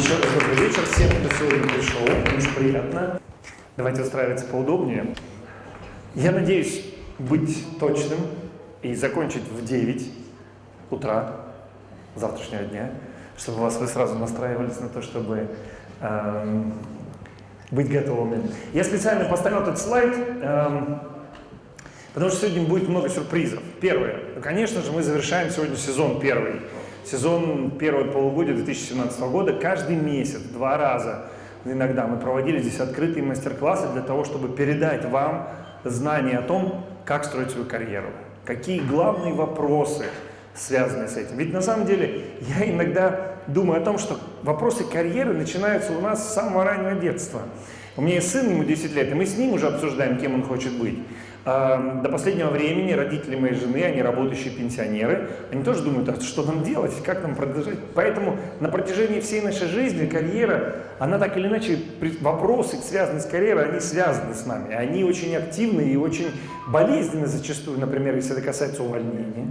Еще раз добрый вечер всем, кто сегодня пришел. Очень приятно. Давайте устраиваться поудобнее. Я надеюсь быть точным и закончить в 9 утра завтрашнего дня, чтобы вас вы сразу настраивались на то, чтобы эм, быть готовыми. Я специально поставил этот слайд, эм, потому что сегодня будет много сюрпризов. Первое. Ну, конечно же, мы завершаем сегодня сезон первый. Сезон первого полугодия 2017 года. Каждый месяц, два раза иногда мы проводили здесь открытые мастер-классы для того, чтобы передать вам знания о том, как строить свою карьеру, какие главные вопросы связаны с этим. Ведь на самом деле я иногда думаю о том, что вопросы карьеры начинаются у нас с самого раннего детства. У меня есть сын, ему 10 лет, и мы с ним уже обсуждаем, кем он хочет быть. До последнего времени родители моей жены, они работающие пенсионеры, они тоже думают, а что нам делать, как нам продолжать. Поэтому на протяжении всей нашей жизни карьера, она так или иначе, вопросы, связанные с карьерой, они связаны с нами. Они очень активны и очень болезненны зачастую, например, если это касается увольнения.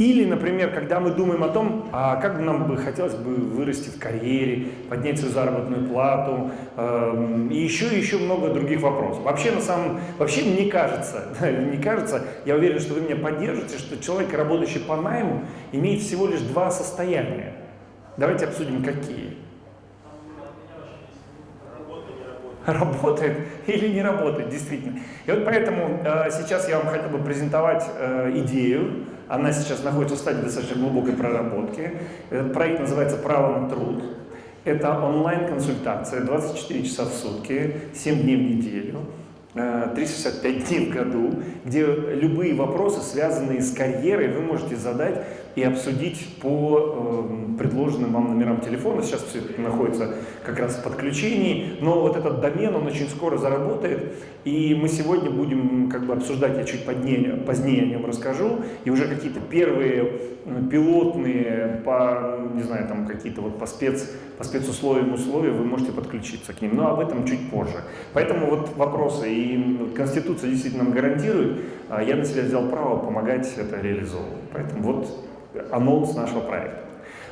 Или, например, когда мы думаем о том, а как бы нам бы хотелось бы вырасти в карьере, поднять свою заработную плату, э, и еще и еще много других вопросов. Вообще, на самом, вообще мне кажется, не кажется, я уверен, что вы меня поддержите, что человек, работающий по найму, имеет всего лишь два состояния. Давайте обсудим, какие. Работает или не работает, действительно. И вот поэтому э, сейчас я вам хотел бы презентовать э, идею, она сейчас находится в стадии достаточно глубокой проработки. Этот проект называется «Право на труд». Это онлайн-консультация 24 часа в сутки, 7 дней в неделю, 365 э, дней в году, где любые вопросы, связанные с карьерой, вы можете задать и обсудить по э, предложенным вам номерам телефона. Сейчас все это находится как раз в подключении, но вот этот домен, он очень скоро заработает, и мы сегодня будем как бы обсуждать, я чуть позднее, позднее о нем расскажу, и уже какие-то первые пилотные по, не знаю, там какие-то вот по, спец, по спецусловиям условия вы можете подключиться к ним, но об этом чуть позже. Поэтому вот вопросы, и Конституция действительно нам гарантирует, а я на себя взял право помогать это реализовывать. Поэтому вот анонс нашего проекта.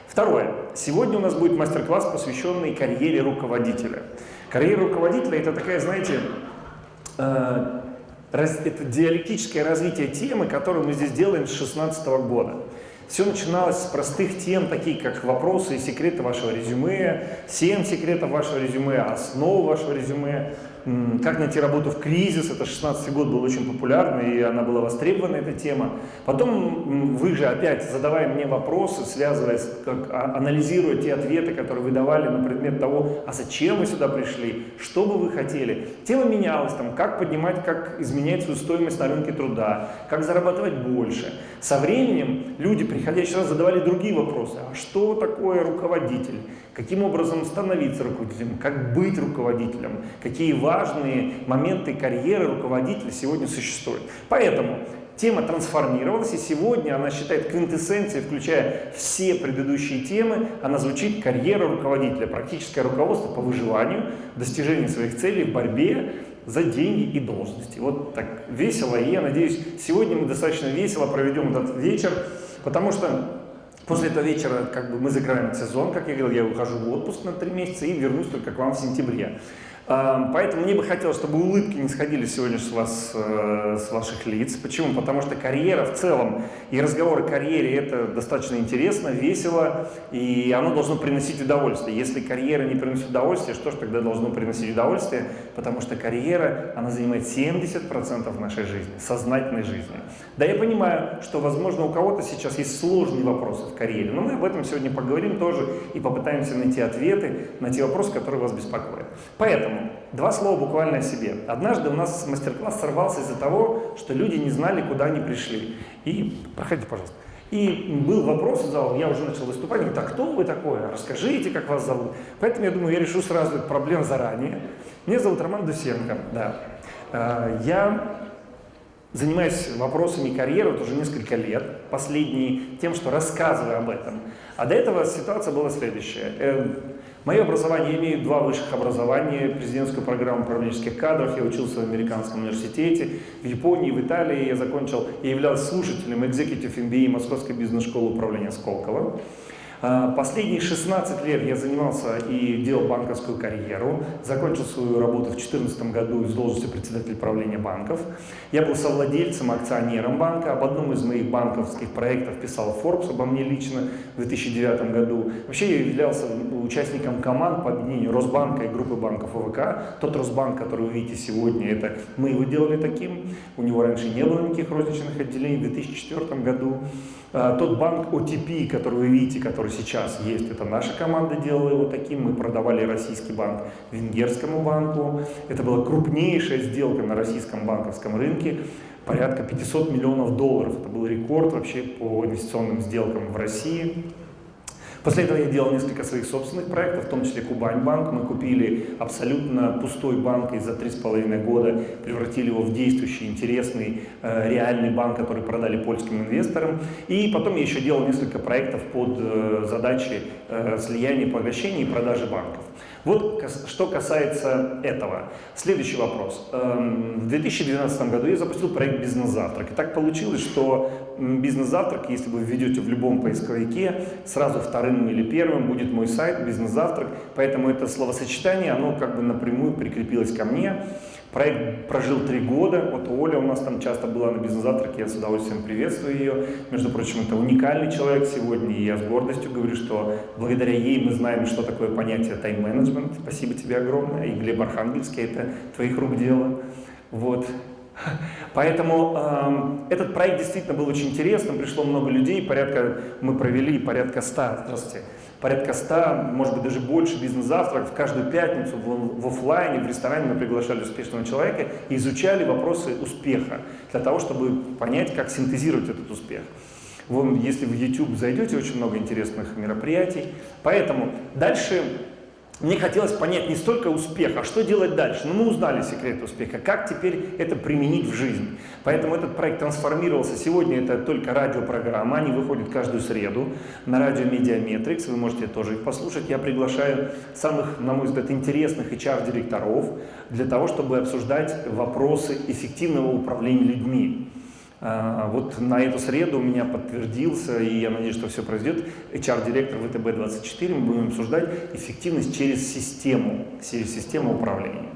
Второе. Сегодня у нас будет мастер-класс, посвященный карьере руководителя. Карьера руководителя – это такая, знаете, э, это диалектическое развитие темы, которую мы здесь делаем с 2016 года. Все начиналось с простых тем, такие как вопросы и секреты вашего резюме, 7 секретов вашего резюме, основы вашего резюме, как найти работу в кризис, это 16 год был очень популярный, и она была востребована, эта тема. Потом вы же опять, задавая мне вопросы, связываясь, как, а, анализируя те ответы, которые вы давали на предмет того, а зачем вы сюда пришли, что бы вы хотели. Тема менялась, там, как поднимать, как изменять свою стоимость на рынке труда, как зарабатывать больше. Со временем люди, приходящие сюда, задавали другие вопросы. А что такое руководитель? Каким образом становиться руководителем? Как быть руководителем? Какие важные моменты карьеры руководителя сегодня существуют? Поэтому тема трансформировалась, и сегодня она считает квинтэссенцией, включая все предыдущие темы, она звучит «Карьера руководителя», практическое руководство по выживанию, достижению своих целей в борьбе за деньги и должности. Вот так весело, и я надеюсь, сегодня мы достаточно весело проведем этот вечер, потому что После этого вечера как бы мы закрываем сезон, как я говорил, я ухожу в отпуск на три месяца и вернусь только к вам в сентябре. Поэтому мне бы хотелось, чтобы улыбки не сходили сегодня с, вас, э, с ваших лиц. Почему? Потому что карьера в целом и разговор о карьере это достаточно интересно, весело, и оно должно приносить удовольствие. Если карьера не приносит удовольствия, что же тогда должно приносить удовольствие? Потому что карьера, она занимает 70% нашей жизни, сознательной жизни. Да, я понимаю, что, возможно, у кого-то сейчас есть сложные вопросы в карьере, но мы об этом сегодня поговорим тоже и попытаемся найти ответы на те вопросы, которые вас беспокоят. Поэтому Два слова буквально о себе. Однажды у нас мастер-класс сорвался из-за того, что люди не знали, куда они пришли. И, проходите, пожалуйста. И был вопрос в зал, я уже начал выступать, говорит, а кто вы такое? Расскажите, как вас зовут. Поэтому я думаю, я решу сразу эту проблему заранее. Меня зовут Роман Дусенко, да. А, я занимаюсь вопросами карьеры вот уже несколько лет, последние тем, что рассказываю об этом. А до этого ситуация была следующая. Мое образование, имею два высших образования, президентскую программу управленческих кадров, я учился в американском университете, в Японии, в Италии. Я закончил, я являлся слушателем Executive MBA Московской бизнес-школы управления Сколково. А, последние 16 лет я занимался и делал банковскую карьеру. Закончил свою работу в 2014 году из должности председателя правления банков. Я был совладельцем, акционером банка. Об одном из моих банковских проектов писал Forbes, обо мне лично в 2009 году. Вообще я являлся участником команд по объединению Росбанка и группы банков ОВК. Тот Росбанк, который вы видите сегодня, это мы его делали таким. У него раньше не было никаких розничных отделений. В 2004 году тот банк OTP, который вы видите, который сейчас есть, это наша команда делала его таким. Мы продавали российский банк венгерскому банку. Это была крупнейшая сделка на российском банковском рынке. Порядка 500 миллионов долларов. Это был рекорд вообще по инвестиционным сделкам в России. После этого я делал несколько своих собственных проектов, в том числе Кубань банк. Мы купили абсолютно пустой банк и за три с половиной года превратили его в действующий, интересный, э, реальный банк, который продали польским инвесторам. И потом я еще делал несколько проектов под э, задачи э, слияния, поглощения и продажи банков. Вот что касается этого. Следующий вопрос. Эм, в 2012 году я запустил проект «Бизнес-завтрак». И так получилось, что «Бизнес-завтрак», если вы введете в любом поисковике, сразу вторым или первым будет мой сайт «Бизнес-завтрак». Поэтому это словосочетание, оно как бы напрямую прикрепилось ко мне. Проект прожил три года. Вот Оля у нас там часто была на бизнес-завтраке, я с удовольствием приветствую ее. Между прочим, это уникальный человек сегодня, и я с гордостью говорю, что благодаря ей мы знаем, что такое понятие тайм-менеджмент. Спасибо тебе огромное. И Глеб Архангельский, это твоих рук дело. Вот. Поэтому э, этот проект действительно был очень интересным, пришло много людей, порядка, мы провели порядка 100, здравствуйте, порядка 100, может быть даже больше бизнес-завтрак в каждую пятницу в, в офлайне, в ресторане мы приглашали успешного человека и изучали вопросы успеха для того, чтобы понять, как синтезировать этот успех. Вон, если в YouTube зайдете, очень много интересных мероприятий. Поэтому дальше мне хотелось понять не столько успех, а что делать дальше. Ну, мы узнали секрет успеха, как теперь это применить в жизнь. Поэтому этот проект трансформировался. Сегодня это только радиопрограмма, они выходят каждую среду на радио Медиаметрикс, вы можете тоже их послушать. Я приглашаю самых, на мой взгляд, интересных HR-директоров для того, чтобы обсуждать вопросы эффективного управления людьми. А, вот на эту среду у меня подтвердился, и я надеюсь, что все произойдет, HR-директор ВТБ-24, мы будем обсуждать эффективность через систему, через систему управления.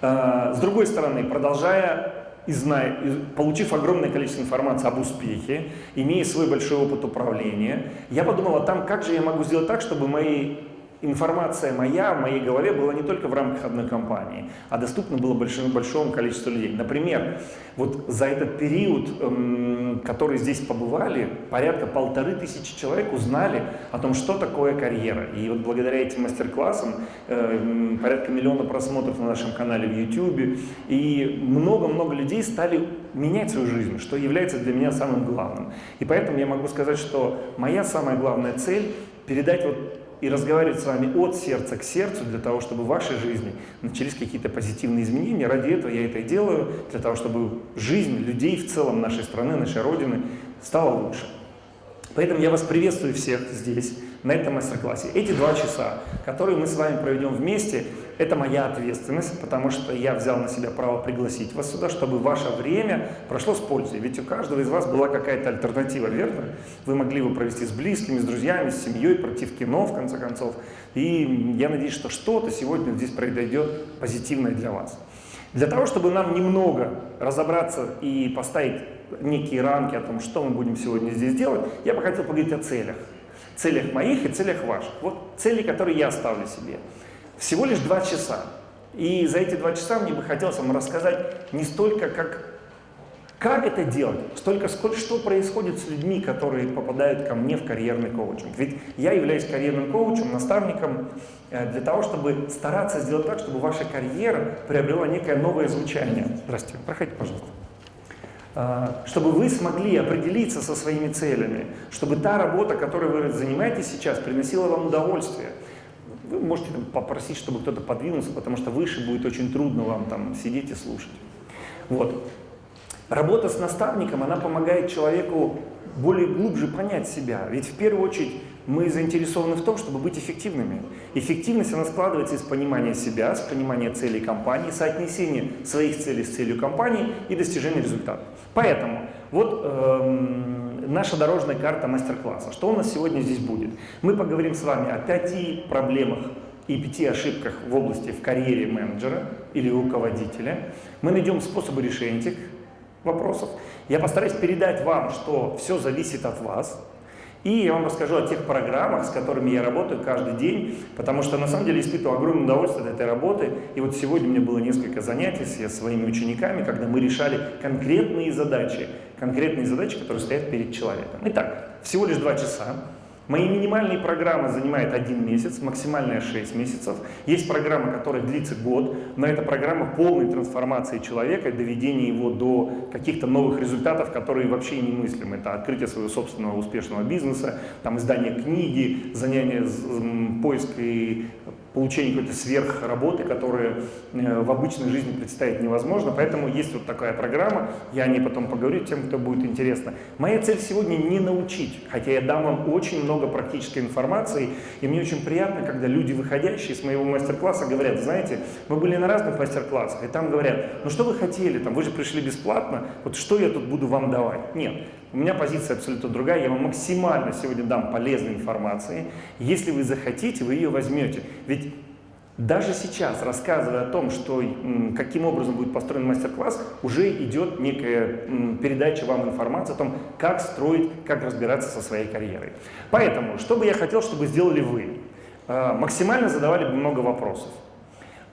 А, с другой стороны, продолжая и зная, получив огромное количество информации об успехе, имея свой большой опыт управления, я подумал о том, как же я могу сделать так, чтобы мои информация моя в моей голове была не только в рамках одной компании, а доступна была большому, большому количеству людей. Например, вот за этот период, эм, который здесь побывали, порядка полторы тысячи человек узнали о том, что такое карьера. И вот благодаря этим мастер-классам э, порядка миллиона просмотров на нашем канале в YouTube, и много-много людей стали менять свою жизнь, что является для меня самым главным. И поэтому я могу сказать, что моя самая главная цель – передать вот и разговаривать с вами от сердца к сердцу, для того, чтобы в вашей жизни начались какие-то позитивные изменения. Ради этого я это и делаю, для того, чтобы жизнь людей в целом нашей страны, нашей Родины стала лучше. Поэтому я вас приветствую всех здесь, на этом мастер-классе. Эти два часа, которые мы с вами проведем вместе, это моя ответственность, потому что я взял на себя право пригласить вас сюда, чтобы ваше время прошло с пользой. Ведь у каждого из вас была какая-то альтернатива, верно? Вы могли его провести с близкими, с друзьями, с семьей, пройти в кино, в конце концов. И я надеюсь, что что-то сегодня здесь произойдет позитивное для вас. Для того, чтобы нам немного разобраться и поставить некие рамки о том, что мы будем сегодня здесь делать, я бы хотел поговорить о целях. Целях моих и целях ваших. Вот цели, которые я ставлю себе. Всего лишь два часа. И за эти два часа мне бы хотелось вам рассказать не столько, как, как это делать, столько, сколько, что происходит с людьми, которые попадают ко мне в карьерный коучинг. Ведь я являюсь карьерным коучем, наставником э, для того, чтобы стараться сделать так, чтобы ваша карьера приобрела некое новое звучание. Здравствуйте, проходите, пожалуйста. А, чтобы вы смогли определиться со своими целями, чтобы та работа, которой вы занимаетесь сейчас, приносила вам удовольствие. Вы можете там, попросить, чтобы кто-то подвинулся, потому что выше будет очень трудно вам там сидеть и слушать. Вот. Работа с наставником, она помогает человеку более глубже понять себя. Ведь в первую очередь мы заинтересованы в том, чтобы быть эффективными. Эффективность, она складывается из понимания себя, с понимания целей компании, соотнесения своих целей с целью компании и достижения результата. Поэтому вот эм, наша дорожная карта мастер-класса. Что у нас сегодня здесь будет? Мы поговорим с вами о пяти проблемах и пяти ошибках в области в карьере менеджера или руководителя. Мы найдем способы решения этих вопросов. Я постараюсь передать вам, что все зависит от вас. И я вам расскажу о тех программах, с которыми я работаю каждый день, потому что на самом деле испытываю огромное удовольствие от этой работы. И вот сегодня у меня было несколько занятий с своими учениками, когда мы решали конкретные задачи, конкретные задачи, которые стоят перед человеком. Итак, всего лишь два часа. Мои минимальные программы занимают один месяц, максимальная 6 месяцев. Есть программа, которая длится год, но это программа полной трансформации человека, доведения его до каких-то новых результатов, которые вообще немыслимы. Это открытие своего собственного успешного бизнеса, там, издание книги, занятие поиск и получение какой-то сверхработы, которая э, в обычной жизни представить невозможно. Поэтому есть вот такая программа, я о ней потом поговорю тем, кто будет интересно. Моя цель сегодня не научить, хотя я дам вам очень много практической информации, и мне очень приятно, когда люди, выходящие с моего мастер-класса, говорят, знаете, мы были на разных мастер-классах, и там говорят, ну что вы хотели, там, вы же пришли бесплатно, вот что я тут буду вам давать? Нет, у меня позиция абсолютно другая, я вам максимально сегодня дам полезной информации. Если вы захотите, вы ее возьмете. Ведь даже сейчас, рассказывая о том, что, каким образом будет построен мастер-класс, уже идет некая передача вам информации о том, как строить, как разбираться со своей карьерой. Поэтому, что бы я хотел, чтобы сделали вы? А, максимально задавали бы много вопросов.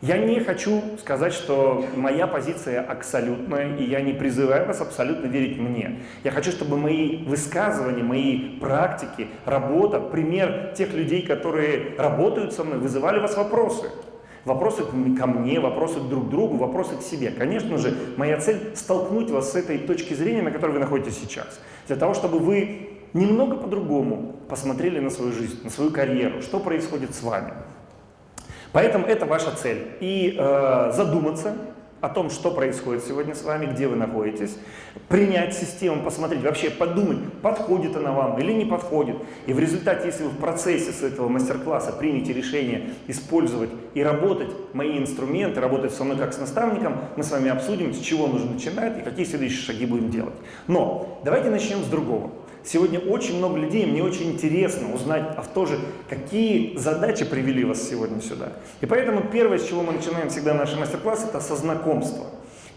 Я не хочу сказать, что моя позиция абсолютная, и я не призываю вас абсолютно верить мне. Я хочу, чтобы мои высказывания, мои практики, работа, пример тех людей, которые работают со мной, вызывали вас вопросы. Вопросы ко мне, вопросы друг к другу, вопросы к себе. Конечно же, моя цель столкнуть вас с этой точки зрения, на которой вы находитесь сейчас. Для того, чтобы вы немного по-другому посмотрели на свою жизнь, на свою карьеру, что происходит с вами. Поэтому это ваша цель. И э, задуматься о том, что происходит сегодня с вами, где вы находитесь, принять систему, посмотреть, вообще подумать, подходит она вам или не подходит. И в результате, если вы в процессе с этого мастер-класса примете решение использовать и работать мои инструменты, работать со мной как с наставником, мы с вами обсудим, с чего нужно начинать и какие следующие шаги будем делать. Но давайте начнем с другого. Сегодня очень много людей, мне очень интересно узнать а тоже, какие задачи привели вас сегодня сюда. И поэтому первое, с чего мы начинаем всегда наши мастер-классы, это со знакомства.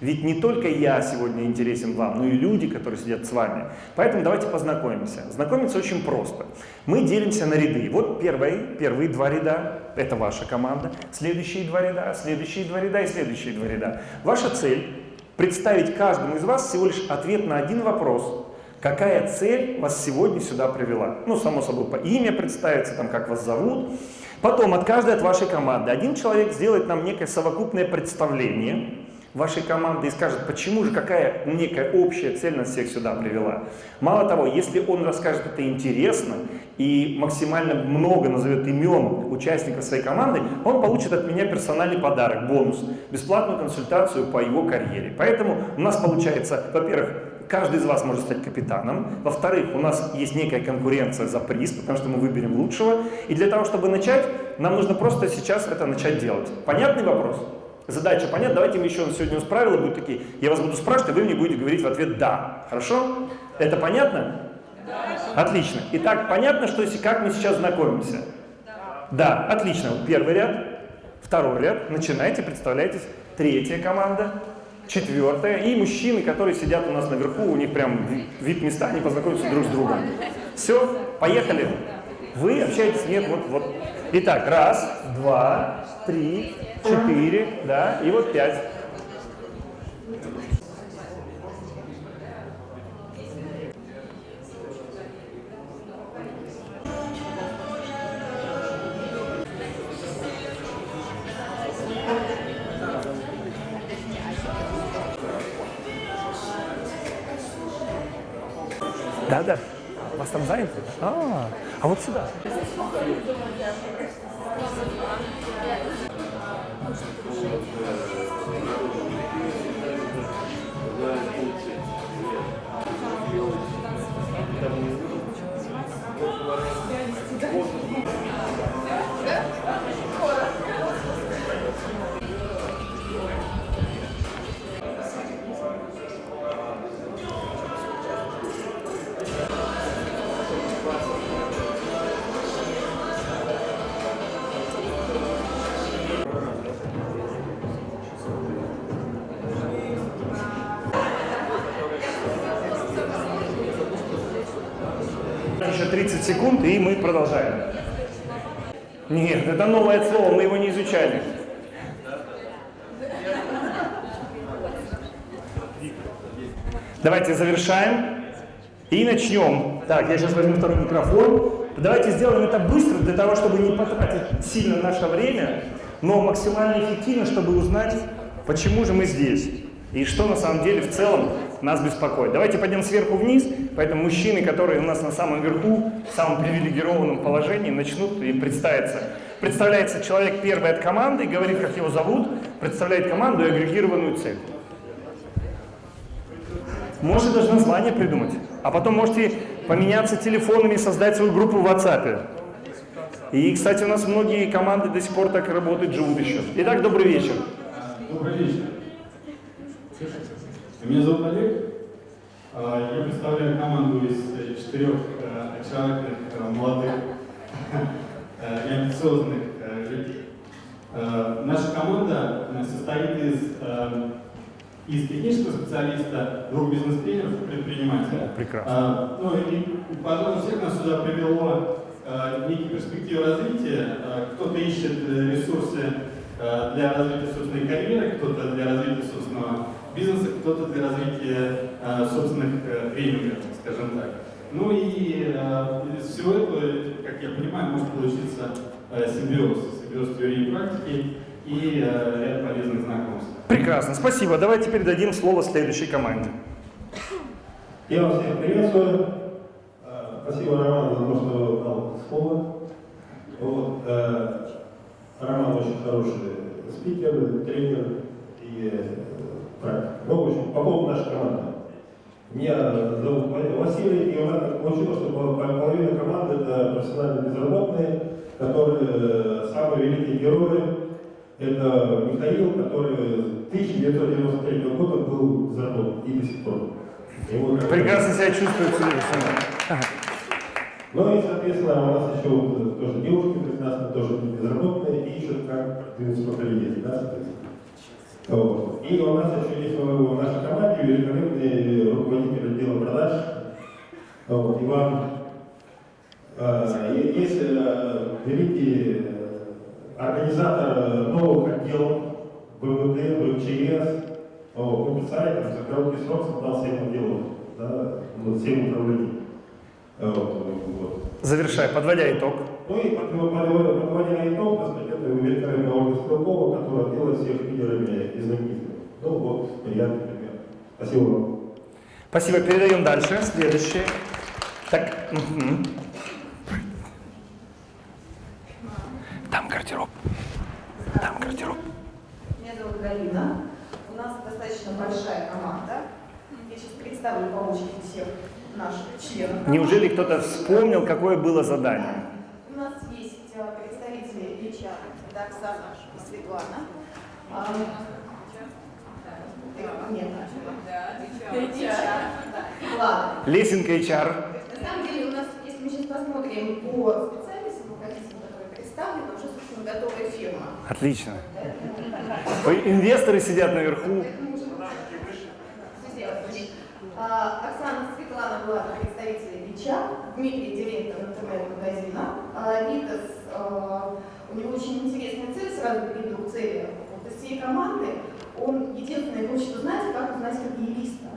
Ведь не только я сегодня интересен вам, но и люди, которые сидят с вами. Поэтому давайте познакомимся. Знакомиться очень просто. Мы делимся на ряды. Вот первые, первые два ряда – это ваша команда. Следующие два ряда, следующие два ряда и следующие два ряда. Ваша цель – представить каждому из вас всего лишь ответ на один вопрос – Какая цель вас сегодня сюда привела? Ну, само собой, по имя представиться, там, как вас зовут. Потом от каждой от вашей команды один человек сделает нам некое совокупное представление вашей команды и скажет, почему же, какая некая общая цель нас всех сюда привела. Мало того, если он расскажет это интересно и максимально много назовет имен участников своей команды, он получит от меня персональный подарок, бонус, бесплатную консультацию по его карьере. Поэтому у нас получается, во-первых, каждый из вас может стать капитаном. Во-вторых, у нас есть некая конкуренция за приз, потому что мы выберем лучшего. И для того, чтобы начать, нам нужно просто сейчас это начать делать. Понятный вопрос? Задача понятна? Давайте мы еще сегодня у правила будут такие. Я вас буду спрашивать, а вы мне будете говорить в ответ «да». Хорошо? Это понятно? Да. Отлично. Итак, понятно, что если как мы сейчас знакомимся? Да. Да, отлично. Первый ряд, второй ряд. Начинайте, представляйтесь. Третья команда четвертое. И мужчины, которые сидят у нас наверху, у них прям вид места, они познакомятся друг с другом. Все, поехали. Вы общаетесь, нет, вот, вот. Итак, раз, два, три, четыре, да, и вот пять. И мы продолжаем. Нет, это новое слово, мы его не изучали. Давайте завершаем и начнем. Так, я сейчас возьму второй микрофон. Давайте сделаем это быстро, для того, чтобы не потратить сильно наше время, но максимально эффективно, чтобы узнать, почему же мы здесь и что на самом деле в целом нас беспокоит. Давайте пойдем сверху вниз, поэтому мужчины, которые у нас на самом верху, в самом привилегированном положении, начнут и представиться. Представляется человек первый от команды, говорит, как его зовут, представляет команду и агрегированную цель. Можете даже название придумать. А потом можете поменяться телефонами и создать свою группу в WhatsApp. И, кстати, у нас многие команды до сих пор так работают, живут еще. Итак, добрый вечер. Добрый вечер. Меня зовут Олег. А, я представляю команду из четырех очаровательных, э, молодых э, и амбициозных э, людей. Наша команда состоит из из технического специалиста, двух бизнес-тренеров и предпринимателя. Прекрасно. А, ну и, пожалуй, всех нас сюда привело а, некие перспективы развития. А, кто-то ищет э, ресурсы а, для развития собственной карьеры, кто-то для развития собственного бизнеса, кто-то для развития а, собственных а, тренингов, скажем так. Ну и а, из всего этого, как я понимаю, может получиться а, симбиоз, симбиоз теории и практики и ряд полезных знакомств. Прекрасно, спасибо. Давайте передадим слово следующей команде. Я вас всех приветствую. Спасибо, Роман, за то, что дал слово. Вот, э, Роман очень хороший спикер, тренер и практик. Ну, в общем, по поводу нашей команды. Меня зовут Василий, и у нас получилось, что половина команды это профессиональные безработные, которые э, самые великие герои это Михаил, который 1993 года был взорван и до сих пор. Его Прекрасно себя чувствует Ну и, соответственно, у нас еще вот тоже девушки прекрасно, тоже безработные, и ищут, как двинуться по карьере, да, соответственно. Вот. И у нас еще есть в нашей команде великолепный руководитель отдела продаж, вот, Иван. А, есть э, великий организатор новых отделов ВВД, ВЧС, по специально за короткий срок создал 7 отделов, да, 7 управлений. Вот, вот. Завершай, подводя итог. Ну и подводя итог, так сказать, это великолепная Ольга Стрелкова, которая делает всех лидерами и знаменитыми. Ну вот, я, например. Спасибо вам. Спасибо, передаем дальше. Следующее. Так, угу. Там гардероб. Там гардероб. Меня зовут Галина. У нас достаточно большая команда. Я сейчас представлю по очереди всех наших членов. Неужели кто-то вспомнил, какое было задание? У нас есть э, представители это Оксана и Светлана. А, нет, HR. Лесенка HR. На самом деле у нас, если мы сейчас посмотрим по специальностям, которые представлены, уже, собственно, готовая фирма. Отлично. Инвесторы сидят наверху. А, Оксана Светлана была представителем ВИЧа, Дмитрий директор интернет-магазина. А, Витас, а, у него очень интересная цель, сразу перейду к цели. Всей команды он единственный хочет узнать, как узнать карьериста.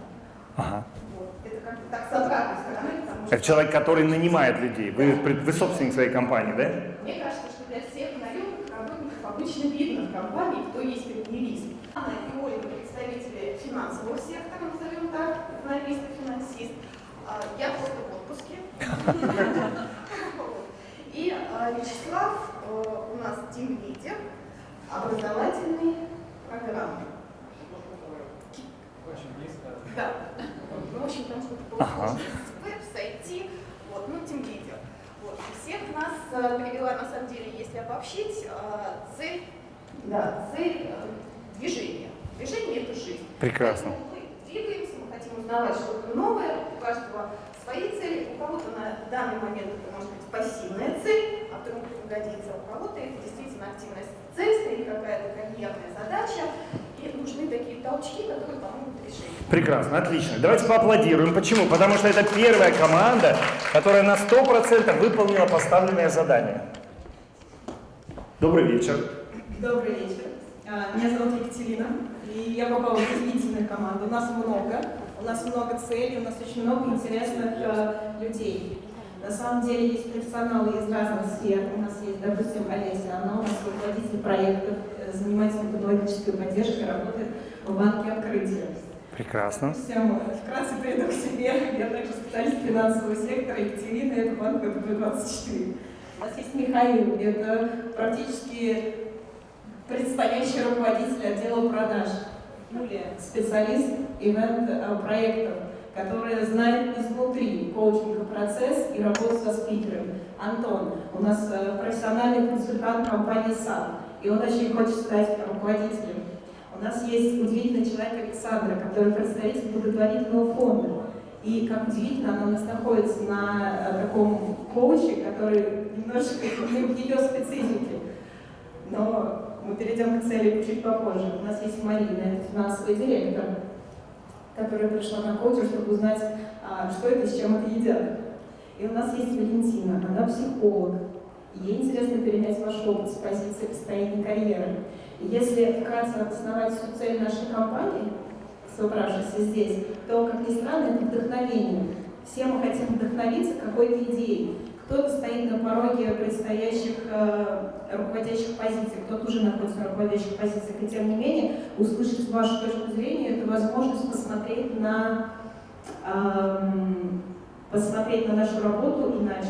Ага. Вот. Это как так с обратной стороны. Что... Это человек, который нанимает людей. Вы, вы собственник своей компании, да? Мне кажется, что для всех наемных работников обычно видно в компании, кто есть карьерист. Анна и Ольга представители финансового сектора, назовем так, экономист и финансист. А, я просто в отпуске. И а, Вячеслав э, у нас тим лидер образовательной программы. Очень близко. Да. В общем, там что-то получилось. Веб, сайти, вот, ну, тем лидер. Вот. Всех нас э, привела, на самом деле, если обобщить, э, цель, да, цель э, движения. Движение – это жизнь. Прекрасно. Поэтому мы двигаемся, мы хотим узнавать что-то новое, у каждого свои цели, у кого-то на данный момент это может быть пассивная цель, а вдруг пригодится, у кого-то это действительно активная цель, стоит какая-то карьерная задача, и нужны такие толчки, которые помогут Прекрасно, отлично. Давайте поаплодируем. Почему? Потому что это первая команда, которая на 100% выполнила поставленное задание. Добрый вечер. Добрый вечер. А, меня зовут Екатерина, и я попала в удивительную команду. У нас много, у нас много целей, у нас очень много интересных э, людей. На самом деле есть профессионалы из разных сфер. У нас есть, допустим, Олеся, она у нас руководитель проектов, э, занимается методологической поддержкой, работает в банке открытия. Прекрасно. Всем вкратце приду к себе. Я также специалист финансового сектора Екатерина, это банк ВТБ-24. У нас есть Михаил, это практически предстоящий руководитель отдела продаж. Юлия, специалист ивент-проектов, которая знает изнутри коучинга процесс и работу со спикером. Антон, у нас э, профессиональный консультант компании САД, и он очень хочет стать руководителем. У нас есть удивительный человек Александра, который представитель благотворительного фонда. И как удивительно, она у нас находится на э, таком коуче, который немножко не в ее специфике. Но мы перейдем к цели чуть попозже. У нас есть Марина, финансовый директор, которая пришла на коучинг, чтобы узнать, а, что это, с чем это едят. И у нас есть Валентина, она психолог. Ей интересно перенять ваш опыт с позиции построения карьеры. И если вкратце обосновать всю цель нашей компании, собравшейся здесь, то, как ни странно, это вдохновение. Все мы хотим вдохновиться какой-то идеей. Кто-то стоит на пороге предстоящих э, руководящих позиций, кто-то уже находится на руководящих позициях, и тем не менее услышать вашу точку зрения – это возможность посмотреть на, э, посмотреть на нашу работу иначе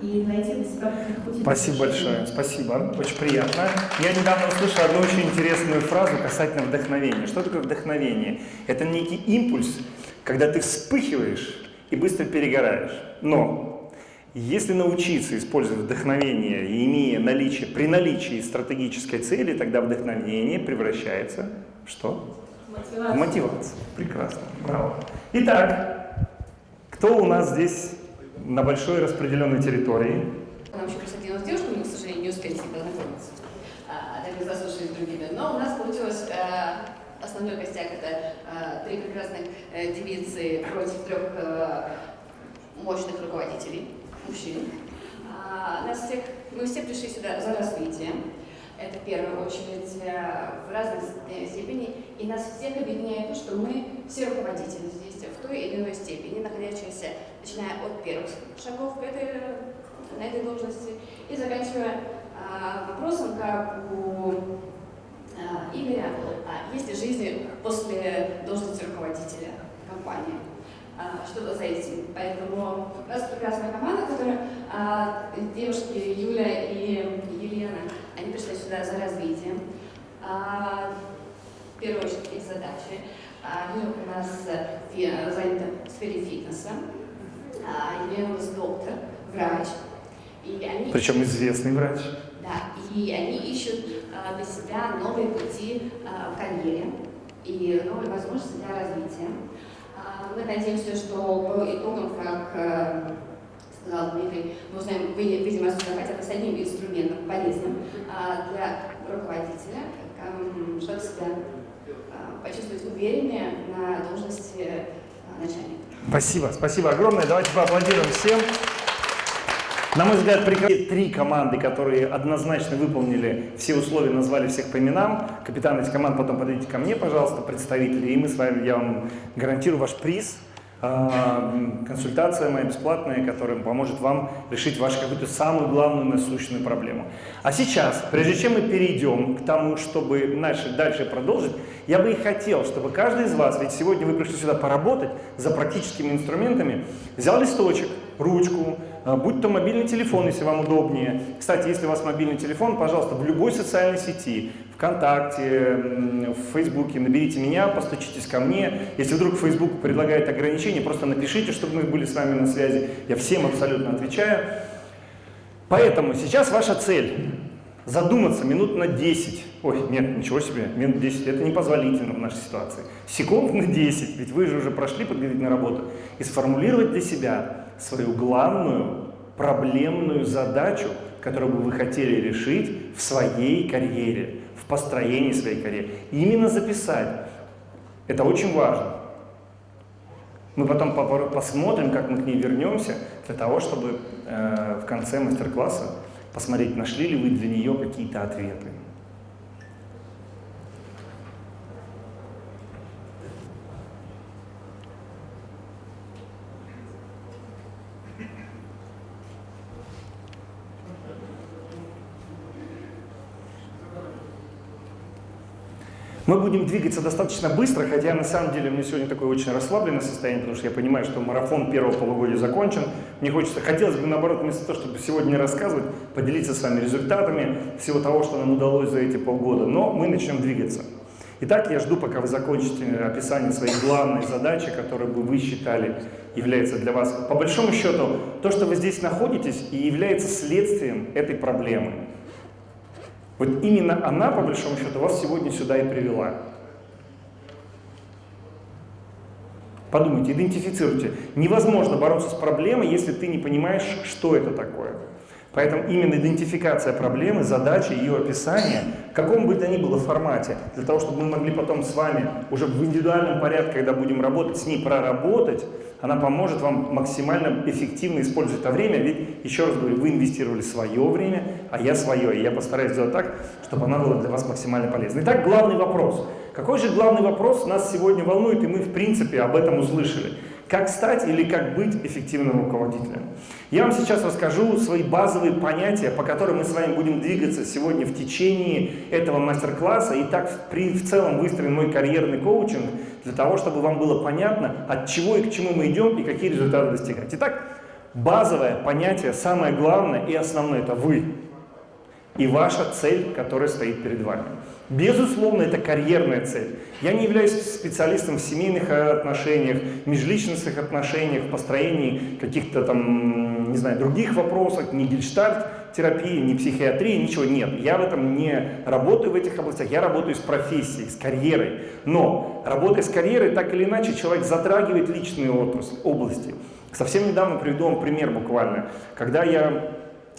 и найти для. Спасибо большое, спасибо, очень приятно. Я недавно услышал одну очень интересную фразу касательно вдохновения. Что такое вдохновение? Это некий импульс, когда ты вспыхиваешь и быстро перегораешь. Но если научиться использовать вдохновение, имея наличие, при наличии стратегической цели, тогда вдохновение превращается в что? Мотивация. В мотивацию. Прекрасно. Браво. Итак, кто у нас здесь на большой распределенной территории? Нам еще присоединилась девушка, мы, к сожалению, не успели с ней познакомиться. А, так мы заслушали с другими. Но у нас получилось э, основной костяк это э, три прекрасных э, девицы против трех э, мощных руководителей мужчин. А, нас всех, мы все пришли сюда за развитием. Это в первую очередь э, в разной степени. И нас всех объединяет то, что мы все руководители здесь в той или иной степени, находящиеся, начиная от первых шагов к этой, на этой должности и заканчивая а, вопросом, как у а, Игоря, есть ли жизнь после должности руководителя компании. А, что-то за этим. Поэтому у нас прекрасная команда, которая а, девушки Юля и Елена, они пришли сюда за развитием. А, в первую очередь их задачи. Юля у нас занята в сфере фитнеса, Елена у нас доктор, врач. И они Причем известный врач. Да, и они ищут для себя новые пути в карьере и новые возможности для развития. Мы надеемся, что по итогам, как э, сказал Дмитрий, мы узнаем, видимо, хотя бы с одним инструментом полезным а, для руководителя, чтобы себя а, почувствовать увереннее на должности а, начальника. Спасибо, спасибо огромное. Давайте поаплодируем всем. На мой взгляд, три команды, которые однозначно выполнили все условия, назвали всех по именам. Капитан этих команд потом подойдите ко мне, пожалуйста, представители, и мы с вами, я вам гарантирую ваш приз. А, консультация моя бесплатная, которая поможет вам решить вашу какую-то самую главную насущную проблему. А сейчас, прежде чем мы перейдем к тому, чтобы дальше, дальше продолжить, я бы и хотел, чтобы каждый из вас, ведь сегодня вы пришли сюда поработать за практическими инструментами, взял листочек, ручку, будь то мобильный телефон, если вам удобнее. Кстати, если у вас мобильный телефон, пожалуйста, в любой социальной сети, ВКонтакте, в Фейсбуке, наберите меня, постучитесь ко мне. Если вдруг Facebook предлагает ограничения, просто напишите, чтобы мы были с вами на связи. Я всем абсолютно отвечаю. Поэтому сейчас ваша цель задуматься минут на 10. Ой, нет, ничего себе, минут 10, это непозволительно в нашей ситуации. Секунд на 10, ведь вы же уже прошли подготовительную работу. И сформулировать для себя свою главную проблемную задачу, которую бы вы хотели решить в своей карьере, в построении своей карьеры. Именно записать Это очень важно. Мы потом посмотрим, как мы к ней вернемся, для того, чтобы э, в конце мастер-класса посмотреть, нашли ли вы для нее какие-то ответы. Мы будем двигаться достаточно быстро, хотя на самом деле меня сегодня такое очень расслабленное состояние, потому что я понимаю, что марафон первого полугодия закончен. Мне хочется, хотелось бы наоборот, вместо того, чтобы сегодня рассказывать, поделиться с вами результатами всего того, что нам удалось за эти полгода. Но мы начнем двигаться. Итак, я жду, пока вы закончите описание своей главной задачи, которую бы вы считали является для вас, по большому счету, то, что вы здесь находитесь, и является следствием этой проблемы. Вот именно она, по большому счету, вас сегодня сюда и привела. Подумайте, идентифицируйте. Невозможно бороться с проблемой, если ты не понимаешь, что это такое. Поэтому именно идентификация проблемы, задачи, ее описание, в каком бы то ни было формате, для того, чтобы мы могли потом с вами уже в индивидуальном порядке, когда будем работать, с ней проработать, она поможет вам максимально эффективно использовать это время, ведь, еще раз говорю, вы инвестировали свое время, а я свое, и я постараюсь сделать так, чтобы она была для вас максимально полезной. Итак, главный вопрос. Какой же главный вопрос нас сегодня волнует, и мы, в принципе, об этом услышали? Как стать или как быть эффективным руководителем? Я вам сейчас расскажу свои базовые понятия, по которым мы с вами будем двигаться сегодня в течение этого мастер-класса. И так в, в целом выстроен мой карьерный коучинг для того, чтобы вам было понятно, от чего и к чему мы идем и какие результаты достигать. Итак, базовое понятие, самое главное и основное – это вы и ваша цель, которая стоит перед вами. Безусловно, это карьерная цель. Я не являюсь специалистом в семейных отношениях, межличностных отношениях, построении каких-то там, не знаю, других вопросов, ни гельштальт терапии, ни психиатрии, ничего нет. Я в этом не работаю в этих областях, я работаю с профессией, с карьерой. Но работая с карьерой, так или иначе, человек затрагивает личные отрасли, области. Совсем недавно приведу вам пример буквально. Когда я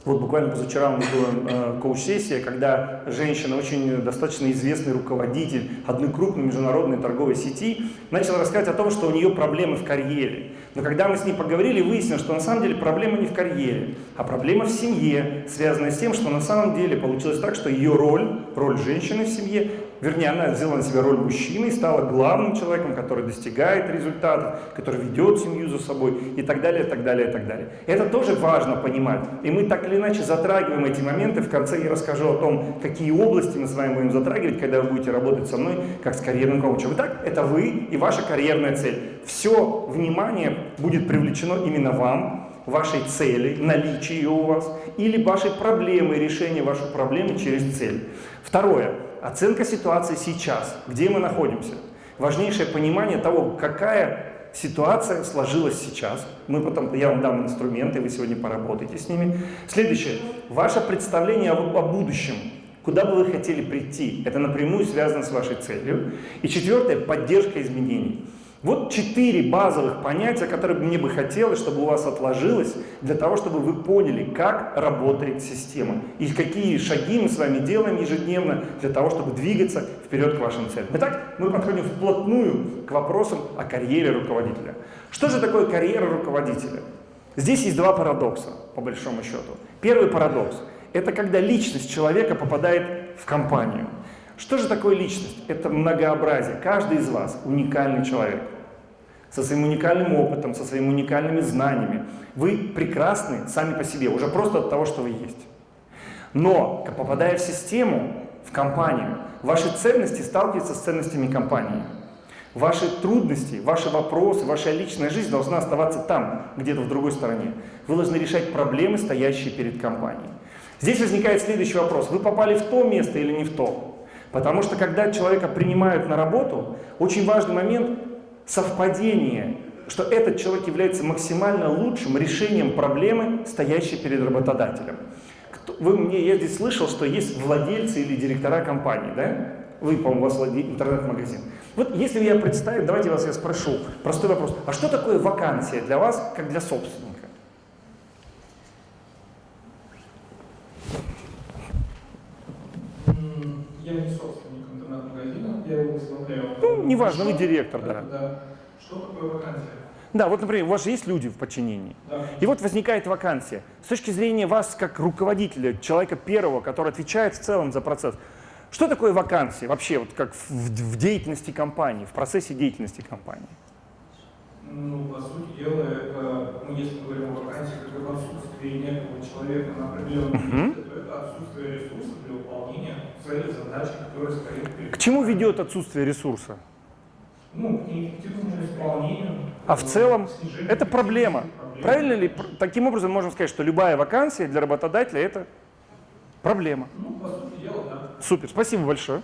вот буквально позавчера у нас была э, коуч-сессия, когда женщина, очень достаточно известный руководитель одной крупной международной торговой сети, начала рассказывать о том, что у нее проблемы в карьере. Но когда мы с ней поговорили, выяснилось, что на самом деле проблема не в карьере, а проблема в семье, связанная с тем, что на самом деле получилось так, что ее роль, роль женщины в семье, вернее, она взяла на себя роль мужчины и стала главным человеком, который достигает результатов, который ведет семью за собой и так далее, и так далее, и так далее. Это тоже важно понимать. И мы так или иначе затрагиваем эти моменты. В конце я расскажу о том, какие области мы с вами будем затрагивать, когда вы будете работать со мной как с карьерным коучем. Итак, это вы и ваша карьерная цель. Все внимание будет привлечено именно вам, вашей цели, наличие ее у вас, или вашей проблемы, решение вашей проблемы через цель. Второе. Оценка ситуации сейчас, где мы находимся. Важнейшее понимание того, какая ситуация сложилась сейчас. Мы потом, я вам дам инструменты, вы сегодня поработаете с ними. Следующее. Ваше представление о, о будущем. Куда бы вы хотели прийти? Это напрямую связано с вашей целью. И четвертое. Поддержка изменений. Вот четыре базовых понятия, которые мне бы хотелось, чтобы у вас отложилось, для того, чтобы вы поняли, как работает система. И какие шаги мы с вами делаем ежедневно для того, чтобы двигаться вперед к вашим целям. Итак, мы подходим вплотную к вопросам о карьере руководителя. Что же такое карьера руководителя? Здесь есть два парадокса, по большому счету. Первый парадокс – это когда личность человека попадает в компанию. Что же такое личность? Это многообразие. Каждый из вас уникальный человек. Со своим уникальным опытом, со своими уникальными знаниями. Вы прекрасны сами по себе, уже просто от того, что вы есть. Но, попадая в систему, в компанию, ваши ценности сталкиваются с ценностями компании. Ваши трудности, ваши вопросы, ваша личная жизнь должна оставаться там, где-то в другой стороне. Вы должны решать проблемы, стоящие перед компанией. Здесь возникает следующий вопрос. Вы попали в то место или не в то? Потому что когда человека принимают на работу, очень важный момент совпадение, что этот человек является максимально лучшим решением проблемы, стоящей перед работодателем. Вы мне, я здесь слышал, что есть владельцы или директора компании, да? Вы, по-моему, у вас интернет-магазин. Вот если я представлю, давайте вас я спрошу, простой вопрос. А что такое вакансия для вас, как для собственника? Я не собственник интернет-магазина, я его возглавляю. Ну, неважно, вы директор, да. Да. Что такое вакансия? Да, вот, например, у вас же есть люди в подчинении. Да. И вот возникает вакансия. С точки зрения вас, как руководителя, человека первого, который отвечает в целом за процесс, что такое вакансия вообще, вот как в, в- деятельности компании, в процессе деятельности компании? Ну, по сути дела, это, ну, если мы говорим о вакансии, как об отсутствии некого человека на определенном месте, то это отсутствие ресурсов для выполнения цели, задачи, которые стоит перед К чему ведет отсутствие ресурса? Ну, к неэффективному исполнению. А в целом Это проблема. эффективности, Правильно ли? Таким образом можем сказать, что любая вакансия для работодателя это проблема. Ну, по сути дела, да. Супер, спасибо большое.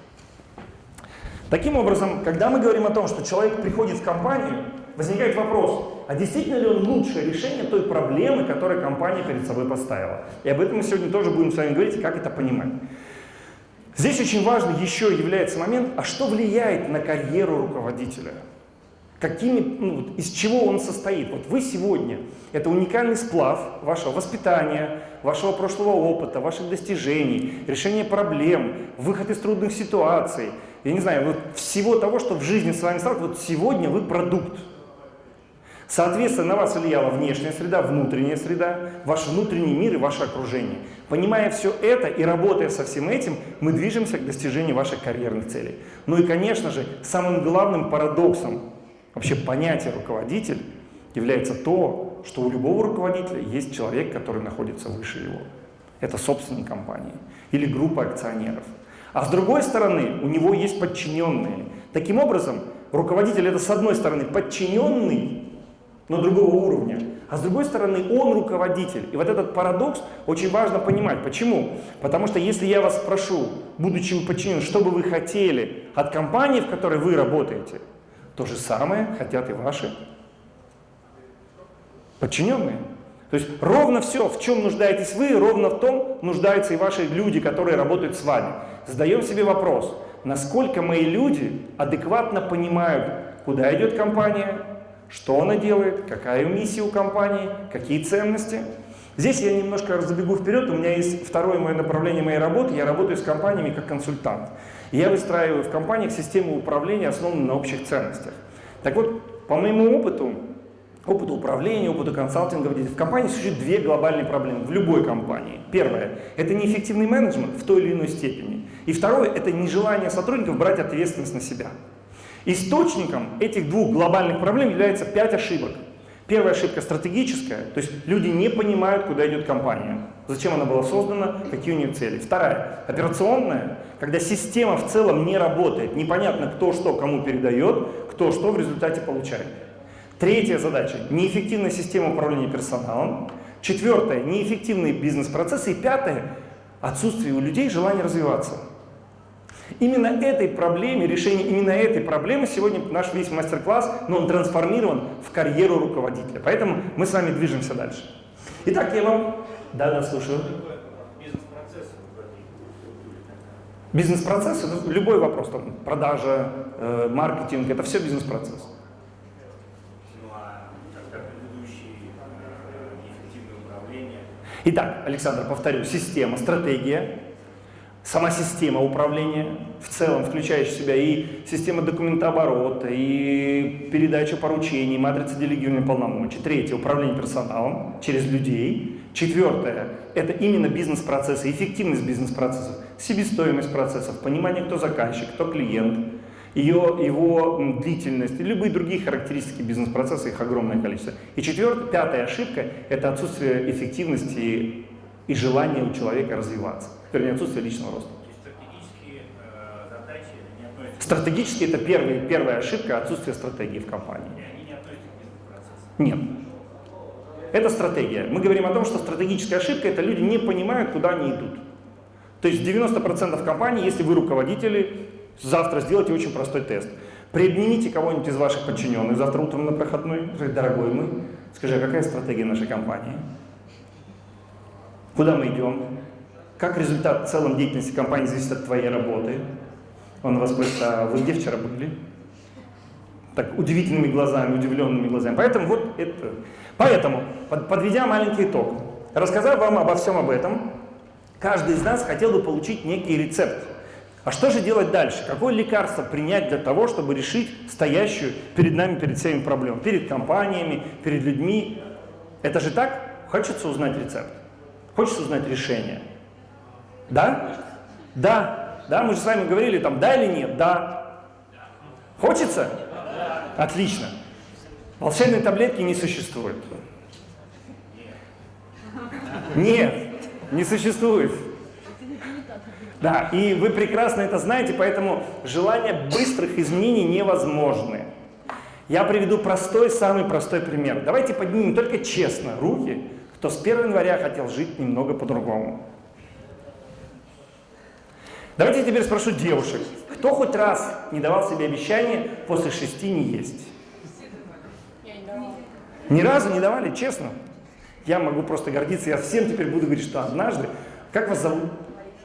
Таким образом, когда мы говорим о том, что человек приходит в компанию, возникает вопрос, а действительно ли он лучшее решение той проблемы, которую компания перед собой поставила? И об этом мы сегодня тоже будем с вами говорить, как это понимать. Здесь очень важно еще является момент, а что влияет на карьеру руководителя? Какими, ну, из чего он состоит? Вот вы сегодня, это уникальный сплав вашего воспитания, вашего прошлого опыта, ваших достижений, решения проблем, выход из трудных ситуаций, я не знаю, вот всего того, что в жизни с вами стало, вот сегодня вы продукт. Соответственно, на вас влияла внешняя среда, внутренняя среда, ваш внутренний мир и ваше окружение. Понимая все это и работая со всем этим, мы движемся к достижению ваших карьерных целей. Ну и, конечно же, самым главным парадоксом вообще понятия руководитель является то, что у любого руководителя есть человек, который находится выше его. Это собственник компании или группа акционеров. А с другой стороны, у него есть подчиненные. Таким образом, руководитель это с одной стороны подчиненный, но другого уровня. А с другой стороны, он руководитель. И вот этот парадокс очень важно понимать. Почему? Потому что если я вас спрошу, будучи подчиненным, что бы вы хотели от компании, в которой вы работаете, то же самое хотят и ваши подчиненные. То есть ровно все, в чем нуждаетесь вы, ровно в том нуждаются и ваши люди, которые работают с вами. Задаем себе вопрос, насколько мои люди адекватно понимают, куда идет компания, что она делает, какая миссия у компании, какие ценности. Здесь я немножко забегу вперед, у меня есть второе мое направление моей работы, я работаю с компаниями как консультант. Я выстраиваю в компаниях систему управления, основанную на общих ценностях. Так вот, по моему опыту, опыту управления, опыту консалтинга, в компании существуют две глобальные проблемы в любой компании. Первое – это неэффективный менеджмент в той или иной степени. И второе – это нежелание сотрудников брать ответственность на себя. Источником этих двух глобальных проблем является пять ошибок. Первая ошибка стратегическая, то есть люди не понимают, куда идет компания, зачем она была создана, какие у нее цели. Вторая, операционная, когда система в целом не работает, непонятно, кто что кому передает, кто что в результате получает. Третья задача – неэффективная система управления персоналом. Четвертое – неэффективные бизнес-процессы. И пятое – отсутствие у людей желания развиваться. Именно этой проблеме, решение именно этой проблемы сегодня наш весь мастер-класс, но он трансформирован в карьеру руководителя. Поэтому мы с вами движемся дальше. Итак, я вам... Да, да, слушаю. Бизнес-процесс, это любой вопрос, там, продажа, э, маркетинг, это все бизнес-процесс. Итак, Александр, повторю, система, стратегия, сама система управления в целом, включающая в себя и система документооборота, и передачу поручений, матрица делегирования полномочий. Третье – управление персоналом через людей. Четвертое – это именно бизнес-процессы, эффективность бизнес-процессов, себестоимость процессов, понимание, кто заказчик, кто клиент, ее, его длительность и любые другие характеристики бизнес-процесса, их огромное количество. И четвертая, пятая ошибка – это отсутствие эффективности и желания у человека развиваться, вернее, отсутствие личного роста. Стратегические э, задачи не относятся, Стратегически это первый, первая ошибка – отсутствие стратегии в компании. они не относятся к бизнес-процессу. Нет. Это стратегия. Мы говорим о том, что стратегическая ошибка – это люди не понимают, куда они идут. То есть 90% компаний, если вы руководители, завтра сделайте очень простой тест. Приобнимите кого-нибудь из ваших подчиненных завтра утром на проходной, дорогой мы, скажи, а какая стратегия нашей компании? Куда мы идем? Как результат в целом деятельности компании зависит от твоей работы? Он вас спросит, а вы где вчера были? так удивительными глазами, удивленными глазами. Поэтому вот это. Поэтому, под- подведя маленький итог, рассказав вам обо всем об этом, каждый из нас хотел бы получить некий рецепт. А что же делать дальше? Какое лекарство принять для того, чтобы решить стоящую перед нами, перед всеми проблему? Перед компаниями, перед людьми. Это же так? Хочется узнать рецепт? Хочется узнать решение? Да? Да. Да, мы же с вами говорили там, да или нет? Да. Хочется? Отлично. Волшебной таблетки не существует. Нет, не существует. Да, и вы прекрасно это знаете, поэтому желание быстрых изменений невозможны. Я приведу простой, самый простой пример. Давайте поднимем только честно руки, кто с 1 января хотел жить немного по-другому. Давайте я теперь спрошу девушек, кто хоть раз не давал себе обещание после шести не есть? Ни разу не давали, честно? Я могу просто гордиться, я всем теперь буду говорить, что однажды, как вас зовут?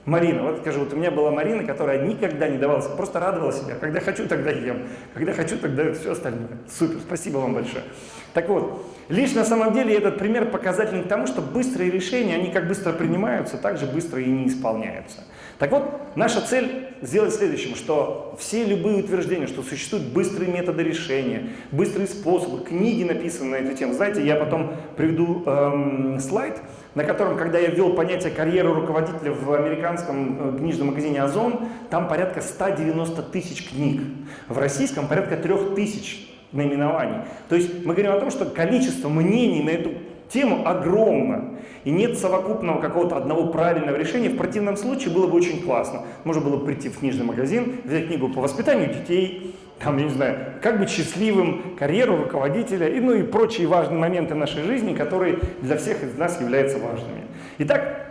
Марина, вот скажу, вот у меня была Марина, которая никогда не давалась, просто радовала себя. Когда хочу, тогда ем. Когда хочу, тогда все остальное. Супер, спасибо вам большое. Так вот, лишь на самом деле этот пример показательный к тому, что быстрые решения, они как быстро принимаются, так же быстро и не исполняются. Так вот, наша цель сделать следующим, что все любые утверждения, что существуют быстрые методы решения, быстрые способы, книги написаны на эту тему. Знаете, я потом приведу эм, слайд, на котором, когда я ввел понятие карьеры руководителя в американском э, книжном магазине «Озон», там порядка 190 тысяч книг. В российском порядка 3 тысяч наименований. То есть мы говорим о том, что количество мнений на эту тему огромно. И нет совокупного какого-то одного правильного решения. В противном случае было бы очень классно. Можно было бы прийти в книжный магазин, взять книгу по воспитанию детей, там, я не знаю, как быть счастливым, карьеру руководителя, и, ну и прочие важные моменты нашей жизни, которые для всех из нас являются важными. Итак,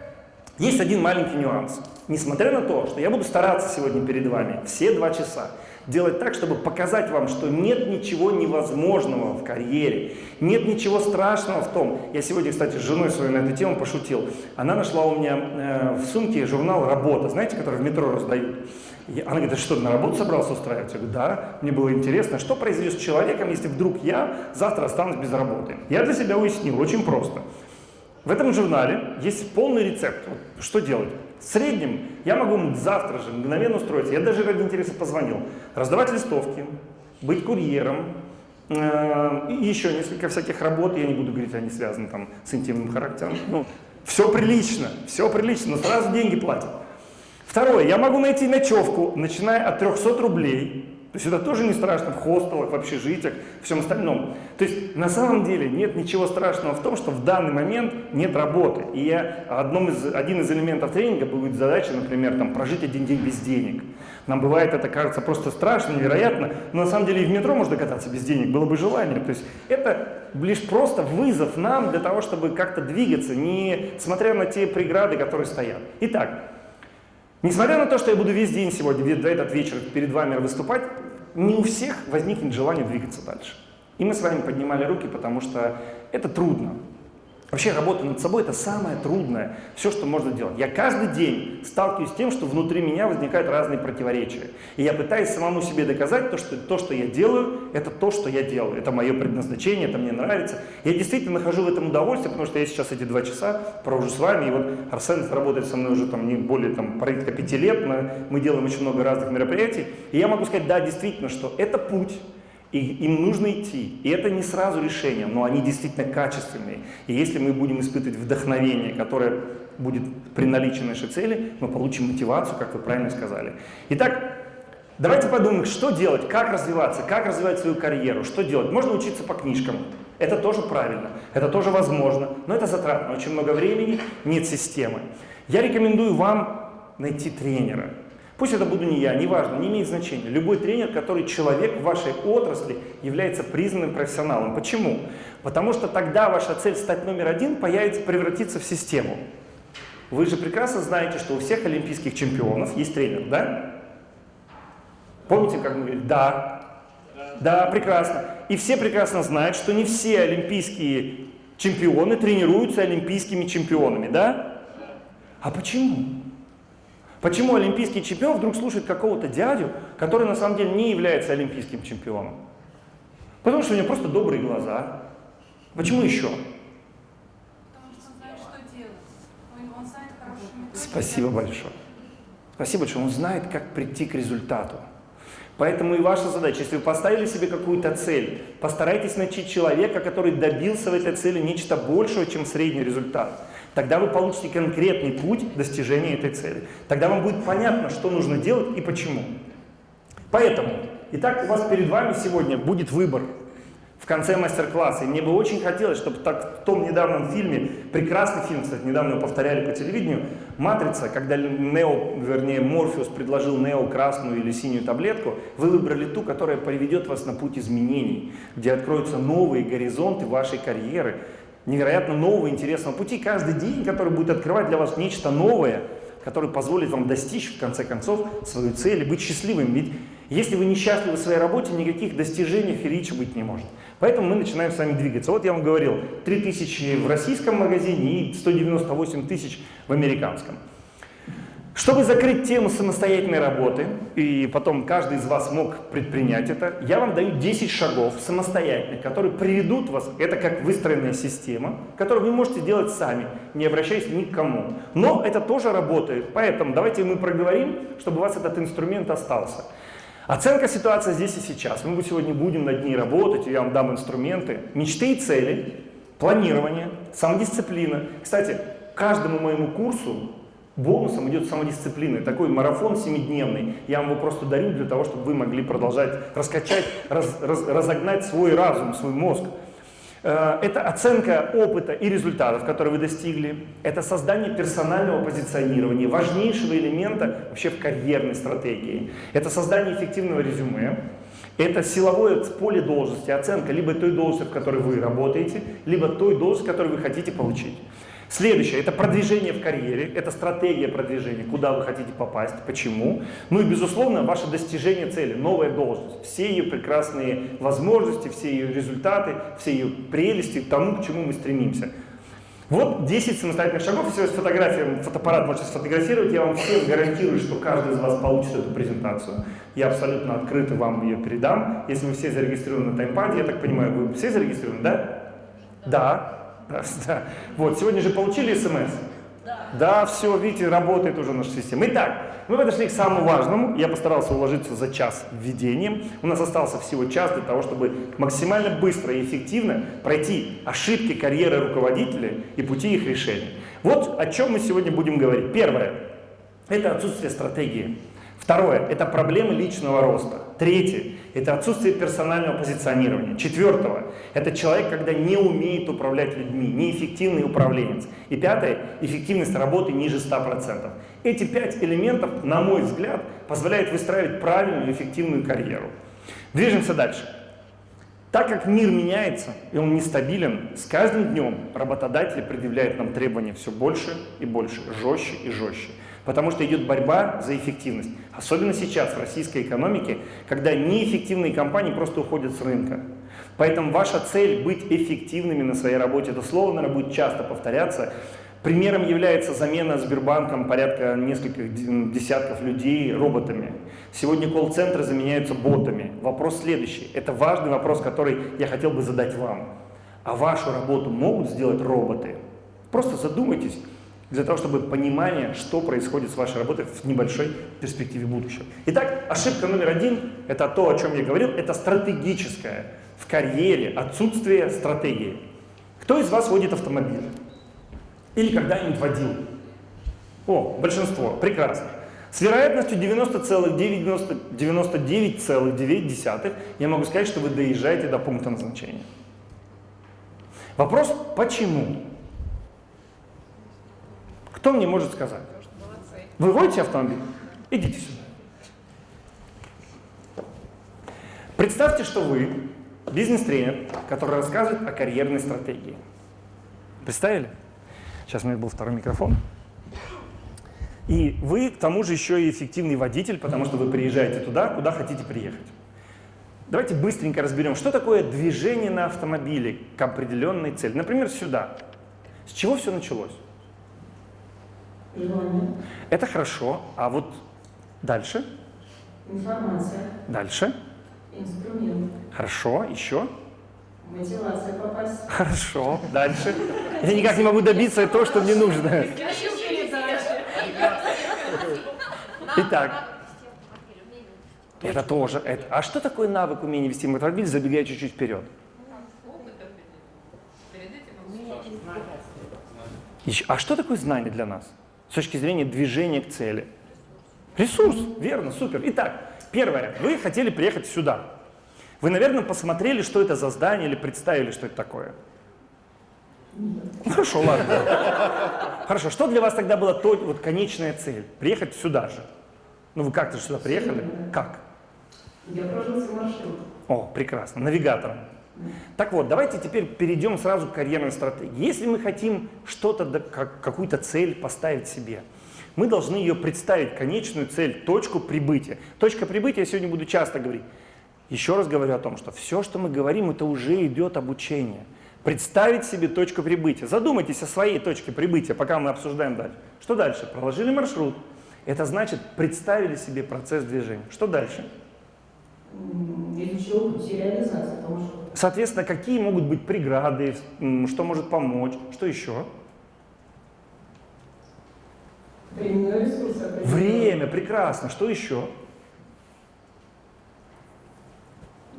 есть один маленький нюанс. Несмотря на то, что я буду стараться сегодня перед вами все два часа, делать так, чтобы показать вам, что нет ничего невозможного в карьере, нет ничего страшного в том. Я сегодня, кстати, с женой своей на эту тему пошутил. Она нашла у меня э, в сумке журнал «Работа», знаете, который в метро раздают. Она говорит, что, на работу собрался устраивать? Я говорю, да, мне было интересно, что произойдет с человеком, если вдруг я завтра останусь без работы. Я для себя уяснил, очень просто. В этом журнале есть полный рецепт, что делать. В среднем я могу завтра же мгновенно устроиться. Я даже ради интереса позвонил. Раздавать листовки, быть курьером, э, и еще несколько всяких работ. Я не буду говорить, они связаны там с интимным характером. Ну, все прилично, все прилично, но сразу деньги платят. Второе, я могу найти ночевку, начиная от 300 рублей то есть это тоже не страшно в хостелах, в общежитиях, всем остальном. То есть на самом деле нет ничего страшного в том, что в данный момент нет работы. И я, одном из, один из элементов тренинга будет задача, например, там, прожить один день без денег. Нам бывает это кажется просто страшно, невероятно, но на самом деле и в метро можно кататься без денег, было бы желание. То есть это лишь просто вызов нам для того, чтобы как-то двигаться, не смотря на те преграды, которые стоят. Итак, Несмотря на то, что я буду весь день сегодня, этот вечер перед вами выступать, не у всех возникнет желание двигаться дальше. И мы с вами поднимали руки, потому что это трудно. Вообще работа над собой это самое трудное, все, что можно делать. Я каждый день сталкиваюсь с тем, что внутри меня возникают разные противоречия. И я пытаюсь самому себе доказать, то, что то, что я делаю, это то, что я делаю. Это мое предназначение, это мне нравится. Я действительно нахожу в этом удовольствие, потому что я сейчас эти два часа провожу с вами. И вот Арсен работает со мной уже там не более там, порядка пяти лет. Мы делаем очень много разных мероприятий. И я могу сказать, да, действительно, что это путь. И им нужно идти. И это не сразу решение, но они действительно качественные. И если мы будем испытывать вдохновение, которое будет при наличии нашей цели, мы получим мотивацию, как вы правильно сказали. Итак, давайте подумаем, что делать, как развиваться, как развивать свою карьеру, что делать. Можно учиться по книжкам. Это тоже правильно, это тоже возможно, но это затратно, очень много времени, нет системы. Я рекомендую вам найти тренера. Пусть это буду не я, неважно, не имеет значения. Любой тренер, который человек в вашей отрасли, является признанным профессионалом. Почему? Потому что тогда ваша цель стать номер один появится, превратиться в систему. Вы же прекрасно знаете, что у всех олимпийских чемпионов есть тренер, да? Помните, как мы говорили? Да. Да, прекрасно. И все прекрасно знают, что не все олимпийские чемпионы тренируются олимпийскими чемпионами, да? А почему? Почему олимпийский чемпион вдруг слушает какого-то дядю, который на самом деле не является олимпийским чемпионом? Потому что у него просто добрые глаза. Почему еще? Потому что он знает, что делать. Он, станет хорошим Спасибо большое. Спасибо большое. Он знает, как прийти к результату. Поэтому и ваша задача, если вы поставили себе какую-то цель, постарайтесь найти человека, который добился в этой цели нечто большего, чем средний результат. Тогда вы получите конкретный путь достижения этой цели. Тогда вам будет понятно, что нужно делать и почему. Поэтому, итак, у вас перед вами сегодня будет выбор в конце мастер-класса. Мне бы очень хотелось, чтобы так, в том недавнем фильме, прекрасный фильм, кстати, недавно его повторяли по телевидению, «Матрица», когда Нео, вернее, Морфеус предложил Нео красную или синюю таблетку, вы выбрали ту, которая приведет вас на путь изменений, где откроются новые горизонты вашей карьеры, невероятно нового интересного пути. Каждый день, который будет открывать для вас нечто новое, который позволит вам достичь, в конце концов, свою цель и быть счастливым. Ведь если вы несчастливы в своей работе, никаких достижений и речи быть не может. Поэтому мы начинаем с вами двигаться. Вот я вам говорил, 3000 в российском магазине и 198 тысяч в американском. Чтобы закрыть тему самостоятельной работы, и потом каждый из вас мог предпринять это, я вам даю 10 шагов самостоятельных, которые приведут вас, это как выстроенная система, которую вы можете делать сами, не обращаясь ни к кому. Но это тоже работает, поэтому давайте мы проговорим, чтобы у вас этот инструмент остался. Оценка ситуации здесь и сейчас. Мы сегодня будем над ней работать, я вам дам инструменты. Мечты и цели, планирование, самодисциплина. Кстати, каждому моему курсу бонусом идет самодисциплина. Такой марафон семидневный. Я вам его просто дарю для того, чтобы вы могли продолжать раскачать, раз, раз, разогнать свой разум, свой мозг. Э, это оценка опыта и результатов, которые вы достигли. Это создание персонального позиционирования, важнейшего элемента вообще в карьерной стратегии. Это создание эффективного резюме. Это силовое поле должности, оценка либо той должности, в которой вы работаете, либо той должности, которую вы хотите получить. Следующее – это продвижение в карьере, это стратегия продвижения, куда вы хотите попасть, почему. Ну и, безусловно, ваше достижение цели, новая должность, все ее прекрасные возможности, все ее результаты, все ее прелести, тому, к чему мы стремимся. Вот 10 самостоятельных шагов, если вы с фотографией, фотоаппарат можете сфотографировать, я вам всем гарантирую, что каждый из вас получит эту презентацию. Я абсолютно открыто вам ее передам. Если вы все зарегистрированы на таймпаде, я так понимаю, вы все зарегистрированы, да? Да. Да. Вот, сегодня же получили смс? Да. Да, все, видите, работает уже наша система. Итак, мы подошли к самому важному. Я постарался уложиться за час введением. У нас остался всего час для того, чтобы максимально быстро и эффективно пройти ошибки карьеры руководителя и пути их решения. Вот о чем мы сегодня будем говорить. Первое – это отсутствие стратегии. Второе – это проблемы личного роста. Третье – это отсутствие персонального позиционирования. Четвертое – это человек, когда не умеет управлять людьми, неэффективный управленец. И пятое – эффективность работы ниже 100%. Эти пять элементов, на мой взгляд, позволяют выстраивать правильную эффективную карьеру. Движемся дальше. Так как мир меняется и он нестабилен, с каждым днем работодатели предъявляют нам требования все больше и больше, жестче и жестче. Потому что идет борьба за эффективность. Особенно сейчас в российской экономике, когда неэффективные компании просто уходят с рынка. Поэтому ваша цель быть эффективными на своей работе, это слово, наверное, будет часто повторяться. Примером является замена Сбербанком порядка нескольких десятков людей роботами. Сегодня колл-центры заменяются ботами. Вопрос следующий. Это важный вопрос, который я хотел бы задать вам. А вашу работу могут сделать роботы? Просто задумайтесь для того, чтобы понимание, что происходит с вашей работой в небольшой перспективе будущего. Итак, ошибка номер один, это то, о чем я говорил, это стратегическое в карьере отсутствие стратегии. Кто из вас водит автомобиль? Или когда-нибудь водил? О, большинство, прекрасно. С вероятностью 90,99,9 я могу сказать, что вы доезжаете до пункта назначения. Вопрос, почему? Кто мне может сказать? Вы водите автомобиль? Идите сюда. Представьте, что вы бизнес-тренер, который рассказывает о карьерной стратегии. Представили? Сейчас у меня был второй микрофон. И вы, к тому же, еще и эффективный водитель, потому что вы приезжаете туда, куда хотите приехать. Давайте быстренько разберем, что такое движение на автомобиле к определенной цели. Например, сюда. С чего все началось? Желание. Это хорошо. А вот дальше? Информация. Дальше? Инструмент. Хорошо. Еще? Мотивация попасть. Хорошо. Дальше? Я никак не могу добиться того, что мне нужно. Итак, это тоже. Это. А что такое навык умения вести мотоцикл, забегая чуть-чуть вперед? Еще- А что такое знание для нас? С точки зрения движения к цели. Ресурс, верно, супер. Итак, первое. Вы хотели приехать сюда. Вы, наверное, посмотрели, что это за здание или представили, что это такое. Хорошо, ладно. Хорошо, что для вас тогда была то, вот конечная цель? Приехать сюда же. Ну вы как-то сюда приехали? Как? Я прожился маршрут. О, прекрасно, навигатором. Так вот, давайте теперь перейдем сразу к карьерной стратегии. Если мы хотим что-то, какую-то цель поставить себе, мы должны ее представить, конечную цель, точку прибытия. Точка прибытия, я сегодня буду часто говорить. Еще раз говорю о том, что все, что мы говорим, это уже идет обучение. Представить себе точку прибытия. Задумайтесь о своей точке прибытия, пока мы обсуждаем дальше. Что дальше? Проложили маршрут. Это значит, представили себе процесс движения. Что дальше? М, Изучил пути реализации того, что Соответственно, какие могут быть преграды, что может помочь, что еще? временной ресурс. Время, прекрасно, что еще?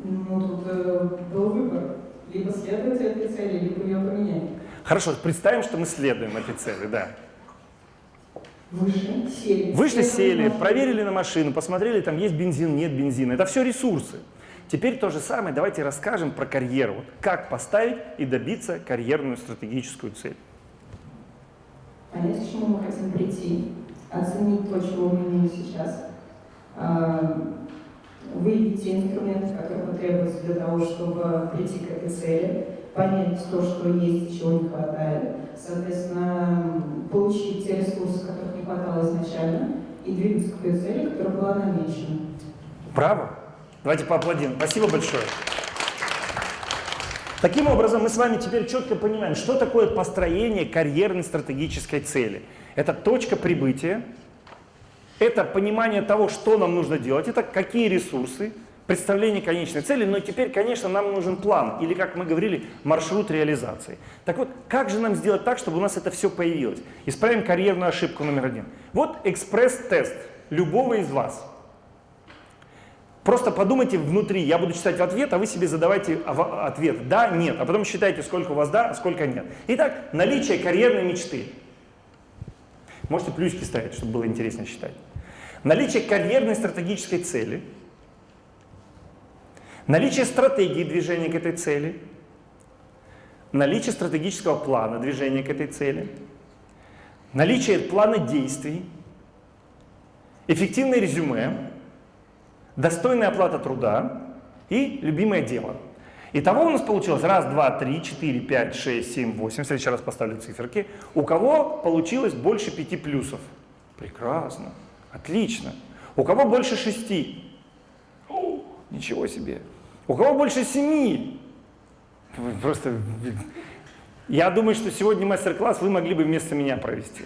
Ну, тут э, был выбор. Либо следовать этой цели, либо ее поменять. Хорошо, представим, что мы следуем этой цели, да. Вышли, сели. Вышли, сели, проверили на машину, посмотрели, там есть бензин, нет бензина. Это все ресурсы. Теперь то же самое, давайте расскажем про карьеру. Вот как поставить и добиться карьерную стратегическую цель. Понять, к чему мы хотим прийти, оценить то, чего мы имеем сейчас, а, выявить те инструменты, которые потребуются для того, чтобы прийти к этой цели, понять то, что есть чего не хватает, соответственно, получить те ресурсы, которых не хватало изначально, и двигаться к той цели, которая была намечена. Право? Давайте поаплодируем. Спасибо большое. Таким образом, мы с вами теперь четко понимаем, что такое построение карьерной стратегической цели. Это точка прибытия, это понимание того, что нам нужно делать, это какие ресурсы, представление конечной цели, но теперь, конечно, нам нужен план, или, как мы говорили, маршрут реализации. Так вот, как же нам сделать так, чтобы у нас это все появилось? Исправим карьерную ошибку номер один. Вот экспресс-тест любого из вас. Просто подумайте внутри, я буду читать ответ, а вы себе задавайте ава- ответ «да», «нет», а потом считайте, сколько у вас «да», а сколько «нет». Итак, наличие карьерной мечты. Можете плюсики ставить, чтобы было интереснее считать. Наличие карьерной стратегической цели. Наличие стратегии движения к этой цели. Наличие стратегического плана движения к этой цели. Наличие плана действий. Эффективное резюме достойная оплата труда и любимое дело. Итого у нас получилось раз, два, три, четыре, пять, шесть, семь, восемь. В следующий раз поставлю циферки. У кого получилось больше пяти плюсов? Прекрасно, отлично. У кого больше шести? Ничего себе. У кого больше семи? Вы Просто... Я думаю, что сегодня мастер-класс вы могли бы вместо меня провести.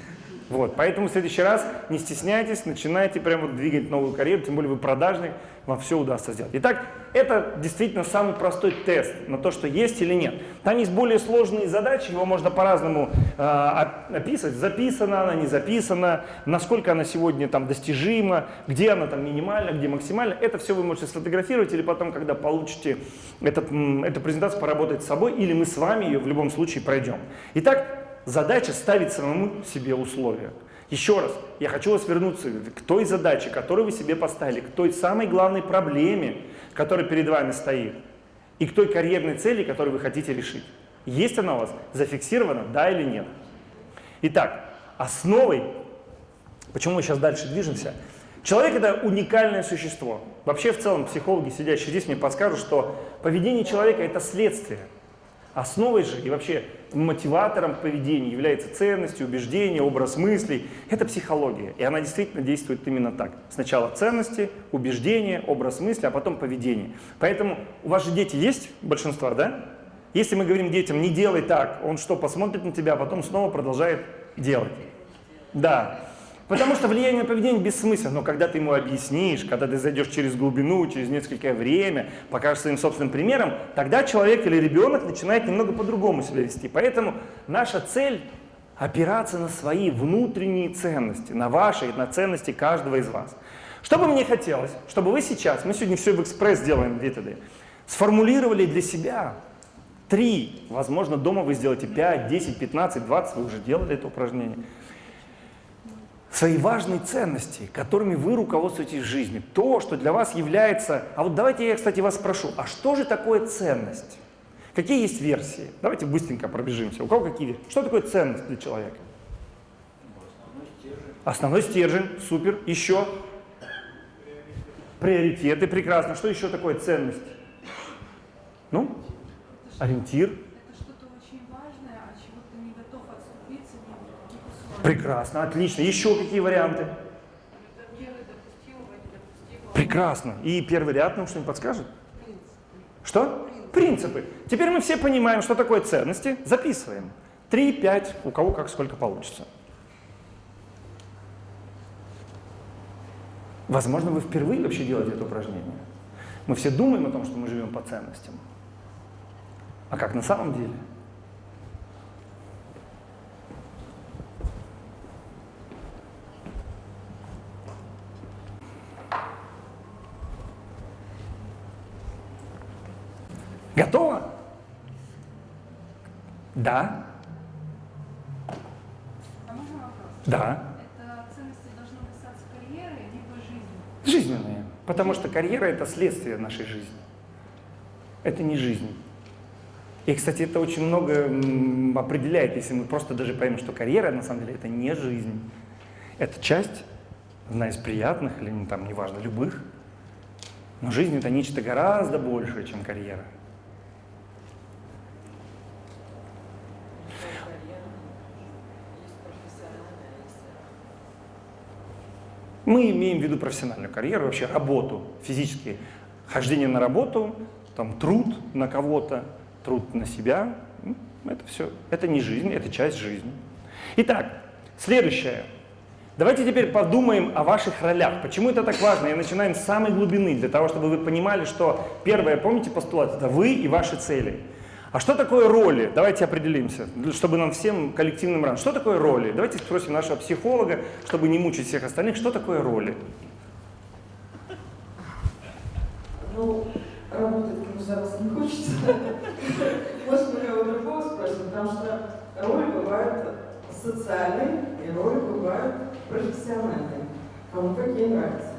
Вот, поэтому в следующий раз не стесняйтесь, начинайте прямо двигать новую карьеру, тем более вы продажный, вам все удастся сделать. Итак, это действительно самый простой тест на то, что есть или нет. Там есть более сложные задачи, его можно по-разному э, оп- описывать. Записана она, не записана, насколько она сегодня там достижима, где она там минимальна, где максимальна. Это все вы можете сфотографировать или потом, когда получите этот, эту презентацию, поработать с собой, или мы с вами ее в любом случае пройдем. Итак, задача ставить самому себе условия. Еще раз, я хочу вас вернуться к той задаче, которую вы себе поставили, к той самой главной проблеме, которая перед вами стоит, и к той карьерной цели, которую вы хотите решить. Есть она у вас зафиксирована, да или нет? Итак, основой, почему мы сейчас дальше движемся, человек это уникальное существо. Вообще в целом психологи, сидящие здесь, мне подскажут, что поведение человека это следствие. Основой же и вообще мотиватором поведения является ценность, убеждение, образ мыслей. Это психология, и она действительно действует именно так. Сначала ценности, убеждения, образ мысли, а потом поведение. Поэтому у вас же дети есть, большинство, да? Если мы говорим детям, не делай так, он что, посмотрит на тебя, а потом снова продолжает делать. Да. Потому что влияние на поведение бессмысленно, но когда ты ему объяснишь, когда ты зайдешь через глубину, через несколько время, покажешь своим собственным примером, тогда человек или ребенок начинает немного по-другому себя вести. Поэтому наша цель опираться на свои внутренние ценности, на ваши и на ценности каждого из вас. Что бы мне хотелось, чтобы вы сейчас, мы сегодня все в экспресс делаем методы, сформулировали для себя три, возможно, дома вы сделаете 5, 10, 15, 20, вы уже делали это упражнение, свои важные ценности, которыми вы руководствуетесь в жизни. То, что для вас является... А вот давайте я, кстати, вас спрошу, а что же такое ценность? Какие есть версии? Давайте быстренько пробежимся. У кого какие? Что такое ценность для человека? Основной стержень, супер. Еще? Приоритеты, прекрасно. Что еще такое ценность? Ну, ориентир. Это что-то очень важное, от чего ты не готов отступиться ни в каких условиях. Прекрасно, отлично. Еще какие варианты? Прекрасно. И первый ряд нам что-нибудь подскажет? Что? Принципы. Теперь мы все понимаем, что такое ценности. Записываем. Три, пять, у кого как сколько получится. Возможно, вы впервые вообще делаете это упражнение. Мы все думаем о том, что мы живем по ценностям. А как на самом деле? Да? А можно вопрос? Да. Это ценности должны касаться карьеры, либо жизни? Жизненные. Потому что карьера – это следствие нашей жизни. Это не жизнь. И, кстати, это очень много определяет, если мы просто даже поймем, что карьера, на самом деле, это не жизнь. Это часть, одна из приятных, или ну, там, неважно, любых. Но жизнь – это нечто гораздо большее, чем карьера. Мы имеем в виду профессиональную карьеру, вообще работу, физически. Хождение на работу, там, труд на кого-то, труд на себя. Это все, это не жизнь, это часть жизни. Итак, следующее. Давайте теперь подумаем о ваших ролях. Почему это так важно? Я начинаю с самой глубины, для того, чтобы вы понимали, что первое, помните постулат, это вы и ваши цели. А что такое роли? Давайте определимся, чтобы нам всем коллективным ран. Что такое роли? Давайте спросим нашего психолога, чтобы не мучить всех остальных, что такое роли? Ну, работать вас не хочется. Может, мы кого другого спросим, потому что роли бывают социальные и роли бывают профессиональные. Кому какие нравятся.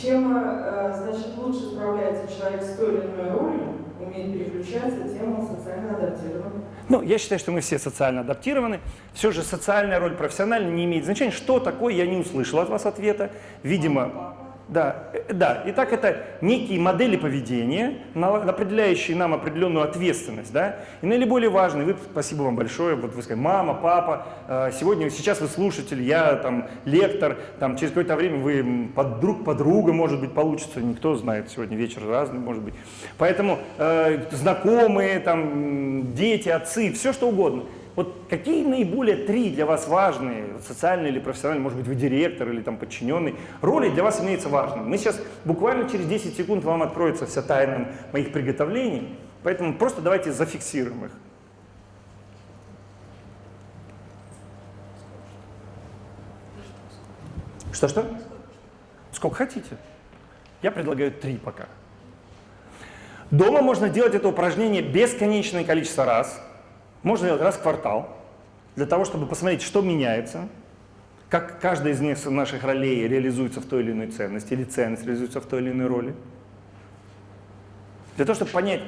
Чем, э, значит, лучше справляется человек с той или иной ролью, умеет переключаться, тем социально адаптирован. Ну, я считаю, что мы все социально адаптированы. Все же социальная роль профессиональная не имеет значения. Что такое, я не услышал от вас ответа. Видимо, да, э, да. Итак, это некие модели поведения, определяющие нам определенную ответственность, да. И наиболее важный, вы, спасибо вам большое, вот вы сказали, мама, папа, э, сегодня, сейчас вы слушатель, я там лектор, там через какое-то время вы друг подруга, может быть, получится, никто знает, сегодня вечер разный, может быть. Поэтому э, знакомые, там, дети, отцы, все что угодно. Вот какие наиболее три для вас важные, социальные или профессиональные, может быть, вы директор или там подчиненный, роли для вас имеются важными? Мы сейчас буквально через 10 секунд вам откроется вся тайна моих приготовлений, поэтому просто давайте зафиксируем их. Что-что? Сколько хотите. Я предлагаю три пока. Дома можно делать это упражнение бесконечное количество раз. Можно делать раз в квартал, для того, чтобы посмотреть, что меняется, как каждая из них- наших ролей реализуется в той или иной ценности, или ценность реализуется в той или иной роли. Для того, чтобы понять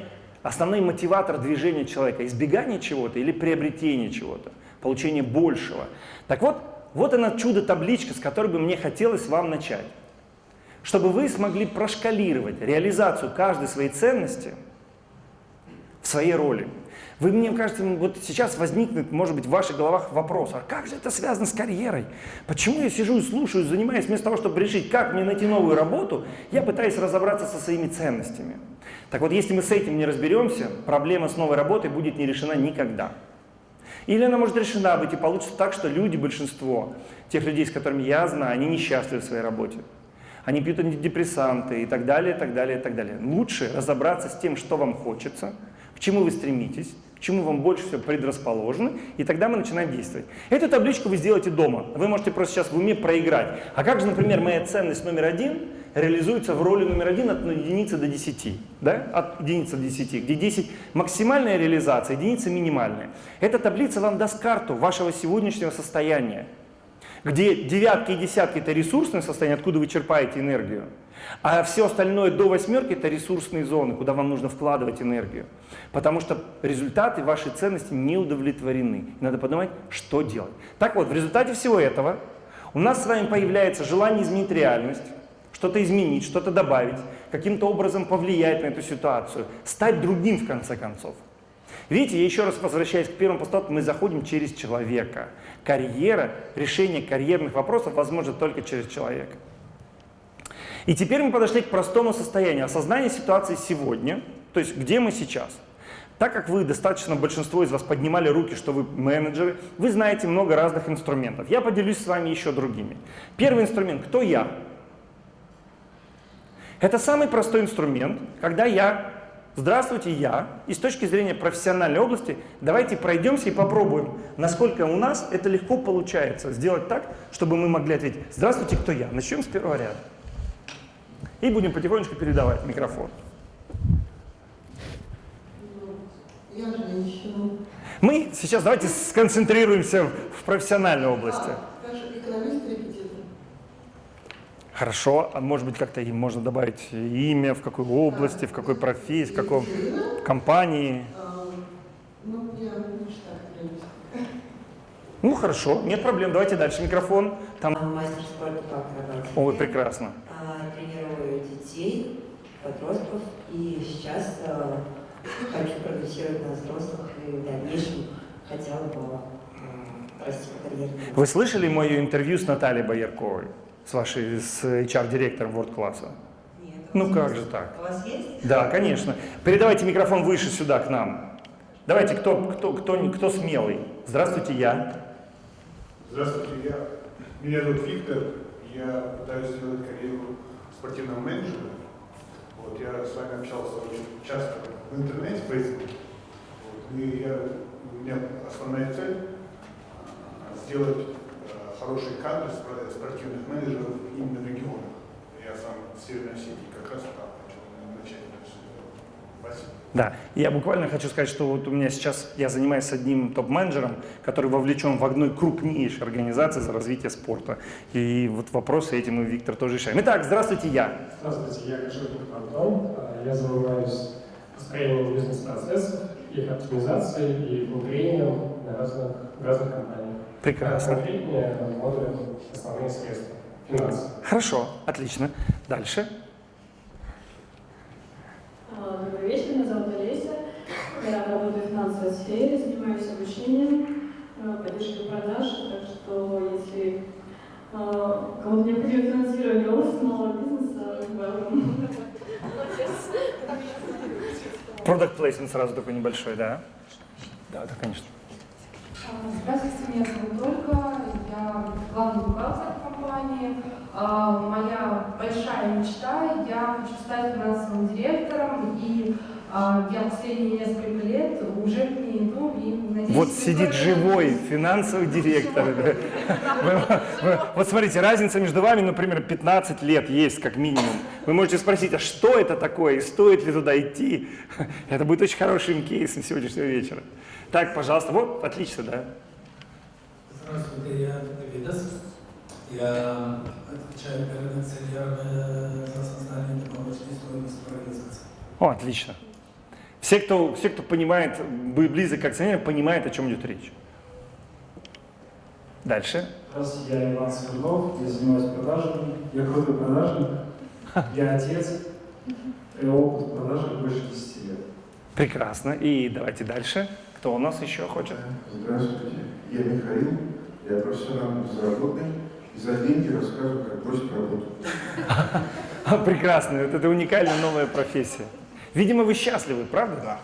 основной мотиватор движения человека, избегание чего-то или приобретение чего-то, получение большего. Так вот, вот она чудо-табличка, с которой бы мне хотелось вам начать. Чтобы вы смогли прошкалировать реализацию каждой своей ценности в своей роли. Вы, мне кажется, вот сейчас возникнет, может быть, в ваших головах вопрос, а как же это связано с карьерой? Почему я сижу и слушаю, занимаясь вместо того, чтобы решить, как мне найти новую работу, я пытаюсь разобраться со своими ценностями. Так вот, если мы с этим не разберемся, проблема с новой работой будет не решена никогда. Или она может решена быть и получится так, что люди, большинство тех людей, с которыми я знаю, они несчастливы в своей работе. Они пьют антидепрессанты и так далее, и так далее, и так далее. Лучше разобраться с тем, что вам хочется, к чему вы стремитесь, к чему вам больше всего предрасположены, и тогда мы начинаем действовать. Эту табличку вы сделаете дома. Вы можете просто сейчас в уме проиграть. А как же, например, моя ценность номер один реализуется в роли номер один от единицы до 10, да? от единицы до 10, где 10 максимальная реализация, единица минимальная. Эта таблица вам даст карту вашего сегодняшнего состояния, где девятки и десятки – это ресурсное состояние, откуда вы черпаете энергию, а все остальное до восьмерки – это ресурсные зоны, куда вам нужно вкладывать энергию. Потому что результаты вашей ценности не удовлетворены. Надо подумать, что делать. Так вот, в результате всего этого у нас с вами появляется желание изменить реальность, что-то изменить, что-то добавить, каким-то образом повлиять на эту ситуацию, стать другим в конце концов. Видите, я еще раз возвращаюсь к первому постулату, мы заходим через человека. Карьера, решение карьерных вопросов возможно только через человека. И теперь мы подошли к простому состоянию осознания ситуации сегодня, то есть где мы сейчас. Так как вы, достаточно большинство из вас поднимали руки, что вы менеджеры, вы знаете много разных инструментов. Я поделюсь с вами еще другими. Первый инструмент – кто я? Это самый простой инструмент, когда я, здравствуйте, я, и с точки зрения профессиональной области, давайте пройдемся и попробуем, насколько у нас это легко получается сделать так, чтобы мы могли ответить, здравствуйте, кто я? Начнем с первого ряда. И будем потихонечку передавать микрофон. Я женщина. Мы сейчас давайте сконцентрируемся в профессиональной области. А. Хорошо, а может быть как-то им можно добавить имя, в какой области, в какой профессии, в каком компании. А, ну. Ну хорошо, нет проблем, давайте дальше микрофон. Там... Мастер спорта по акробатике. Ой, прекрасно. А, Тренирую детей, подростков и сейчас а, хочу прогрессировать на взрослых и в дальнейшем хотела бы м, расти по карьерному Вы слышали мое интервью с Натальей Боярковой, с вашей, с HR-директором World класса? Нет, Ну как же так? У вас есть? Да, конечно. Передавайте микрофон выше сюда, к нам. Давайте, кто, кто, кто, кто смелый? Здравствуйте, я. Здравствуйте, я, меня зовут Виктор, я пытаюсь сделать карьеру спортивного менеджера. Вот, я с вами общался очень часто в интернете, в Фейсбуке. Вот, и я, у меня основная цель а, сделать а, хорошие кадры спортивных менеджеров именно в регионах. Я сам в Северной Осетии как раз там хочу начать это все. Спасибо. Да, я буквально хочу сказать, что вот у меня сейчас, я занимаюсь одним топ-менеджером, который вовлечен в одной крупнейшей организации за развитие спорта. И вот вопросы эти мы, Виктор, тоже решаем. Итак, здравствуйте, я. Здравствуйте, я Каширкин Антон. А, Я занимаюсь построением бизнес-процессов, их оптимизацией и внедрением на разных, в разных компаниях. Прекрасно. Конкретнее смотрим основные средства, финансы. Хорошо, отлично. Дальше. А, Добрый вечер, меня зовут Олеся. Я работаю в финансовой сфере, занимаюсь обучением, э, поддержкой продаж. Так что, если э, кому-то необходимо финансирование роста малого бизнеса, welcome. Продукт плейсмент сразу такой небольшой, да? Да, да, конечно. А, Здравствуйте, меня зовут Ольга, я главный бухгалтер компании. А, Моя большая мечта, я хочу стать финансовым директором, и я последние несколько лет уже к ней иду, и надеюсь... Вот сидит живой финансовый директор. Вот смотрите, разница между вами, например, 15 лет есть как минимум. Вы можете спросить, а что это такое, и стоит ли туда идти? Это будет очень хорошим кейсом сегодняшнего вечера. Так, пожалуйста, вот, отлично, да. Здравствуйте, я Видас. Я отвечаю перед акционерами за создание добавочной стоимости организации. О, отлично. Все, кто, все, кто понимает, близок к акционерам, понимают, о чем идет речь. Дальше. Здравствуйте, я Иван Смирнов, я занимаюсь продажами, я крутой продажник, я отец, и опыт в продажах больше 10 лет. Прекрасно. И давайте дальше. Кто у нас еще хочет? Здравствуйте, я Михаил, я профессионально безработный, и за деньги рассказываю, как бросить работу. Прекрасно. Это уникальная новая профессия. Видимо, вы счастливы, правда? Да.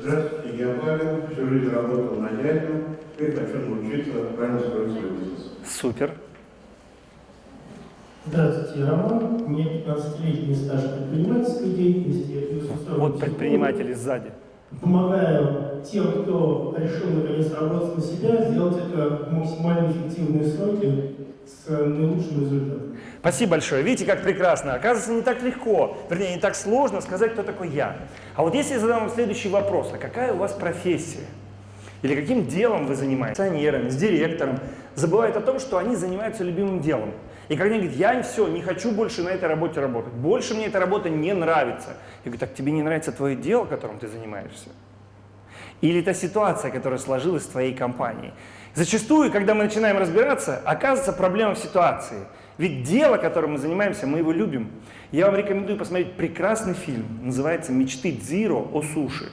Здравствуйте, я Павел, всю жизнь работал на дядю, теперь хочу научиться правильно строить свой бизнес. Супер. Здравствуйте, я Роман. Меня 15-летний стаж предпринимательской деятельности. Я плюс Вот предприниматели сзади. помогаю тем, кто решил наконец работать на себя, сделать это в максимально эффективные сроки с наилучшим результатом. Спасибо большое. Видите, как прекрасно. Оказывается, не так легко, вернее, не так сложно сказать, кто такой я. А вот если я задам вам следующий вопрос, а какая у вас профессия? Или каким делом вы занимаетесь? С акционерами, с директором. Забывают о том, что они занимаются любимым делом. И когда они говорят, я все, не хочу больше на этой работе работать, больше мне эта работа не нравится. Я говорю, так тебе не нравится твое дело, которым ты занимаешься? Или та ситуация, которая сложилась в твоей компании? Зачастую, когда мы начинаем разбираться, оказывается проблема в ситуации. Ведь дело, которым мы занимаемся, мы его любим. Я вам рекомендую посмотреть прекрасный фильм, называется «Мечты Дзиро о суши».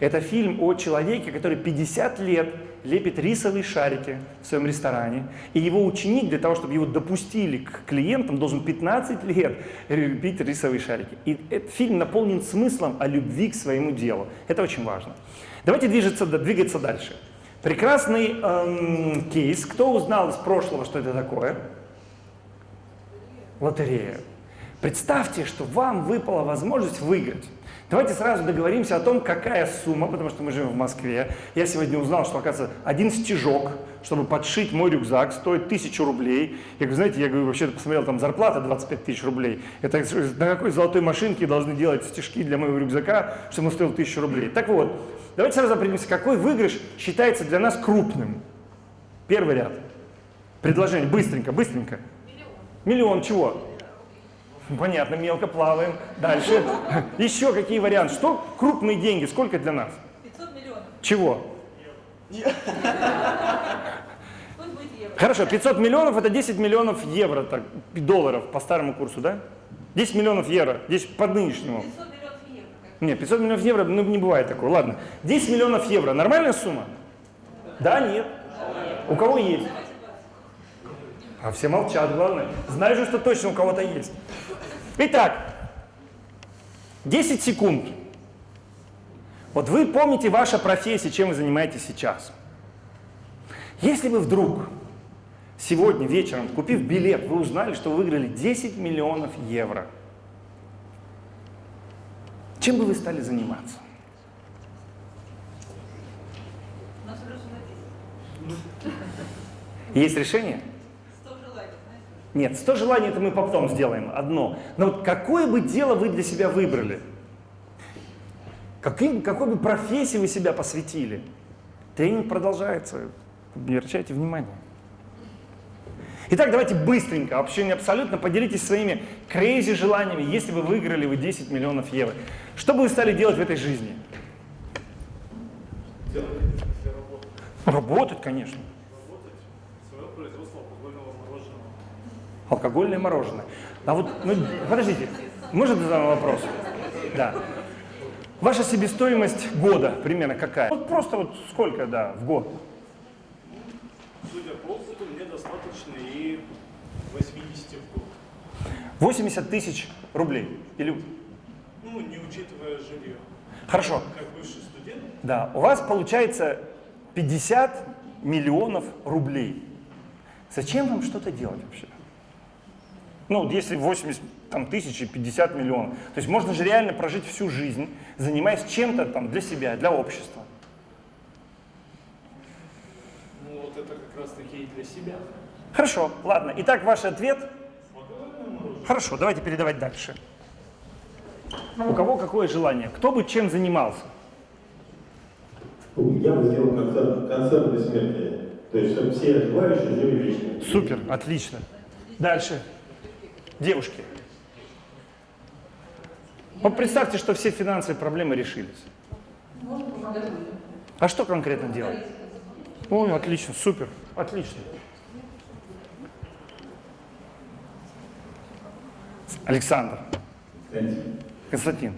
Это фильм о человеке, который 50 лет лепит рисовые шарики в своем ресторане, и его ученик для того, чтобы его допустили к клиентам, должен 15 лет лепить рисовые шарики. И этот фильм наполнен смыслом о любви к своему делу. Это очень важно. Давайте двигаться, двигаться дальше. Прекрасный эм, кейс. Кто узнал из прошлого, что это такое? Лотерея. Представьте, что вам выпала возможность выиграть. Давайте сразу договоримся о том, какая сумма, потому что мы живем в Москве. Я сегодня узнал, что, оказывается, один стежок, чтобы подшить мой рюкзак, стоит тысячу рублей. Я говорю, знаете, я говорю, вообще-то посмотрел, там зарплата 25 тысяч рублей. Это на какой золотой машинке должны делать стежки для моего рюкзака, чтобы он стоил тысячу рублей. Так вот, давайте сразу определимся, какой выигрыш считается для нас крупным. Первый ряд. Предложение. Быстренько, быстренько. Миллион. Миллион чего? Понятно, мелко плаваем. Дальше. Еще какие варианты? Что крупные деньги? Сколько для нас? 500 миллионов. Чего? Хорошо, 500 миллионов это 10 миллионов евро, так, долларов по старому курсу, да? 10 миллионов евро, 10 по нынешнему. 500 миллионов евро. Нет, 500 миллионов евро, ну не бывает такого. Ладно, 10 миллионов евро, нормальная сумма? Да, нет. У кого есть? А все молчат, главное. Знаю же, что точно у кого-то есть. Итак, 10 секунд. Вот вы помните ваша профессия, чем вы занимаетесь сейчас. Если вы вдруг сегодня вечером, купив билет, вы узнали, что вы выиграли 10 миллионов евро, чем бы вы стали заниматься? Есть решение? Нет, 100 желаний это мы потом сделаем, одно. Но вот какое бы дело вы для себя выбрали? Каким, какой бы профессии вы себя посвятили? Тренинг продолжается. Не обращайте внимания. Итак, давайте быстренько, вообще не абсолютно, поделитесь своими крейзи желаниями, если бы выиграли вы 10 миллионов евро. Что бы вы стали делать в этой жизни? Работать, конечно. Алкогольное мороженое. А вот, ну, подождите, можно задам вопрос? Да. Ваша себестоимость года примерно какая? Вот просто вот сколько, да, в год? Судя по опыту, мне достаточно и 80 в год. 80 тысяч рублей? Или... Ну, не учитывая жилье. Хорошо. Как бывший студент. Да, у вас получается 50 миллионов рублей. Зачем вам что-то делать вообще? Ну, если 80 там, тысяч и 50 миллионов. То есть можно же реально прожить всю жизнь, занимаясь чем-то там для себя, для общества. Ну, вот это как раз таки и для себя. Хорошо, ладно. Итак, ваш ответ? Хорошо, давайте передавать дальше. У кого какое желание? Кто бы чем занимался? Я бы сделал концерт, концерт бессмертия. То есть, чтобы все желающие жили вечно. Супер, отлично. Дальше. Девушки. Вот представьте, что все финансовые проблемы решились. А что конкретно делать? Ой, отлично, супер, отлично. Александр. Константин. Константин.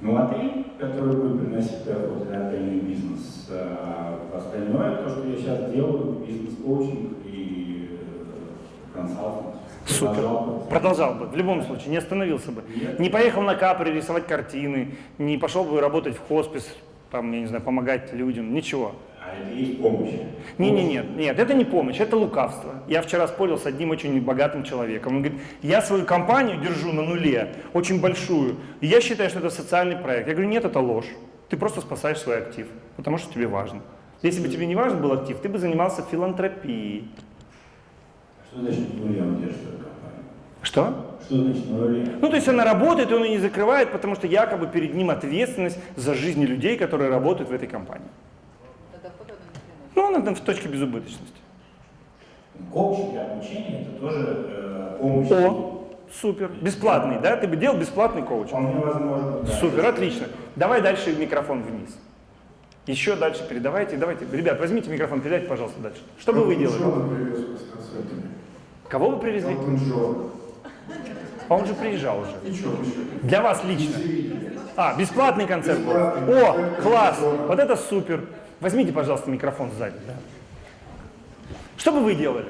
Ну, отель, который будет приносить доход, это отельный бизнес. А остальное, то, что я сейчас делаю, бизнес-коучинг и э, консалтинг. Супер. Продолжал бы, в любом случае, не остановился бы. Не поехал на Капри рисовать картины, не пошел бы работать в хоспис, там, я не знаю, помогать людям, ничего. А это есть помощь. Не, не, нет, нет, это не помощь, это лукавство. Я вчера спорил с одним очень богатым человеком. Он говорит, я свою компанию держу на нуле, очень большую, и я считаю, что это социальный проект. Я говорю, нет, это ложь. Ты просто спасаешь свой актив, потому что тебе важно. Если бы тебе не важен был актив, ты бы занимался филантропией. Что значит на нуле он держит эту компанию? Что? Что значит? Ну, то есть она работает, и он ее не закрывает, потому что якобы перед ним ответственность за жизни людей, которые работают в этой компании. Ну, она там в точке безубыточности. Коучинг и обучение это тоже э, помощь. О, супер. Бесплатный, да? Ты бы делал бесплатный коучинг? Вполне возможно, да. Супер, отлично. Давай дальше микрофон вниз. Еще дальше передавайте. Давайте, ребят, возьмите микрофон, передайте, пожалуйста, дальше. Что бы вы делали? Кого вы привезли? Элтон Джон. А он же приезжал уже. Для вас лично. А, бесплатный концерт был. О, класс. Вот это супер. Возьмите, пожалуйста, микрофон сзади. Да. Что бы вы делали?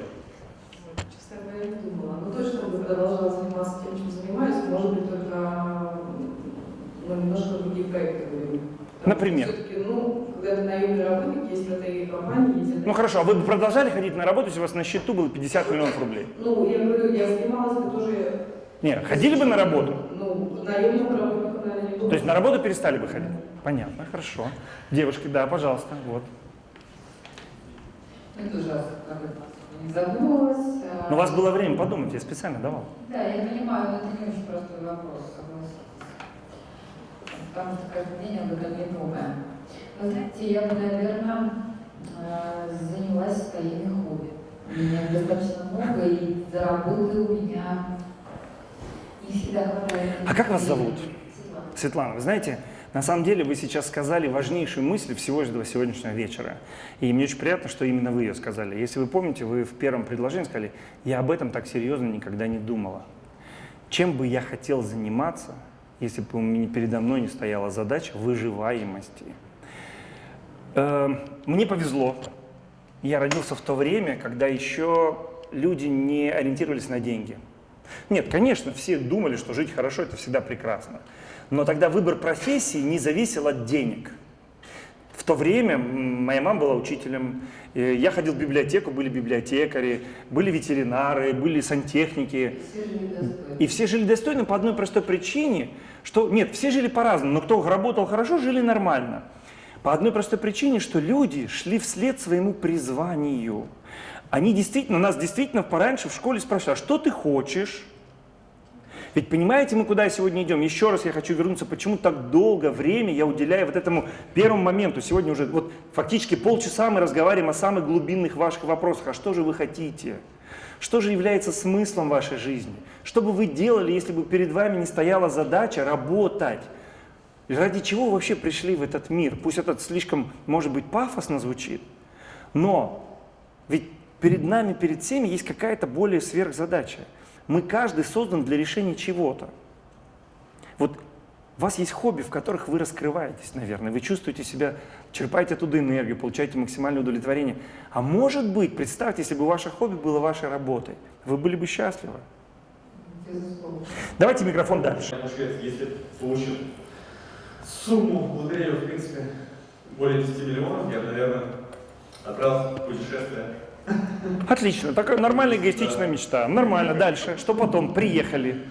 Честно говоря, не думала. Но точно бы продолжала заниматься тем, чем занимаюсь, может быть, только ну, немножко другие проекты были. Например? Все-таки, ну, когда ты наемный работник, есть этой компании, есть Ну хорошо, а вы бы продолжали ходить на работу, если у вас на счету было 50 миллионов рублей? Ну, я говорю, я занималась бы тоже, Нет, ходили бы на работу? ну, наемным работником, наверное, не было. То есть на работу перестали бы ходить? Понятно, хорошо. Девушки, да, пожалуйста, вот. Как бы не задумывалась. а, Но у вас было время подумать, я специально давал. Да, я понимаю, но это не очень простой вопрос, согласен. Потому что каждый день об этом не думаю. Но знаете, я бы, наверное, э, занялась своими хобби. У меня достаточно много, и за работы у меня не всегда хватает. А как вас зовут? Светлана. Светлана, вы знаете, на самом деле вы сейчас сказали важнейшую мысль всего этого сегодняшнего вечера. И мне очень приятно, что именно вы ее сказали. Если вы помните, вы в первом предложении сказали, я об этом так серьезно никогда не думала. Чем бы я хотел заниматься, если бы передо мной не стояла задача выживаемости? Э, Мне повезло. Я родился в то время, когда еще люди не ориентировались на деньги. Нет, конечно, все думали, что жить хорошо – это всегда прекрасно. Но тогда выбор профессии не зависел от денег. В то время моя мама была учителем, э, я ходил в библиотеку, были библиотекари, были ветеринары, были сантехники. Все жили достойно. И все жили достойно по одной простой причине, что нет, все жили по-разному, но кто работал хорошо, жили нормально. По одной простой причине, что люди шли вслед своему призванию. Они действительно, нас действительно пораньше в школе спрашивали, а что ты хочешь? Ведь понимаете, мы куда сегодня идем? Еще раз я хочу вернуться, почему так долго время я уделяю вот этому первому моменту. Сегодня уже вот фактически полчаса мы разговариваем о самых глубинных ваших вопросах. А что же вы хотите? Что же является смыслом вашей жизни? Что бы вы делали, если бы перед вами не стояла задача работать? И Ради чего вы вообще пришли в этот мир? Пусть это слишком, может быть, пафосно звучит, но ведь перед нами, перед всеми есть какая-то более сверхзадача. Мы каждый создан для решения чего-то. Вот у вас есть хобби, в которых вы раскрываетесь, наверное, вы чувствуете себя, черпаете оттуда энергию, получаете максимальное удовлетворение. А может быть, представьте, если бы ваше хобби было вашей работой, вы были бы счастливы. Давайте микрофон дальше. Если получил сумму лотерею, в принципе, более 10 миллионов, я, наверное, отправился в путешествие. Отлично, такая нормальная эгоистичная мечта. Нормально, дальше. Что потом? Приехали.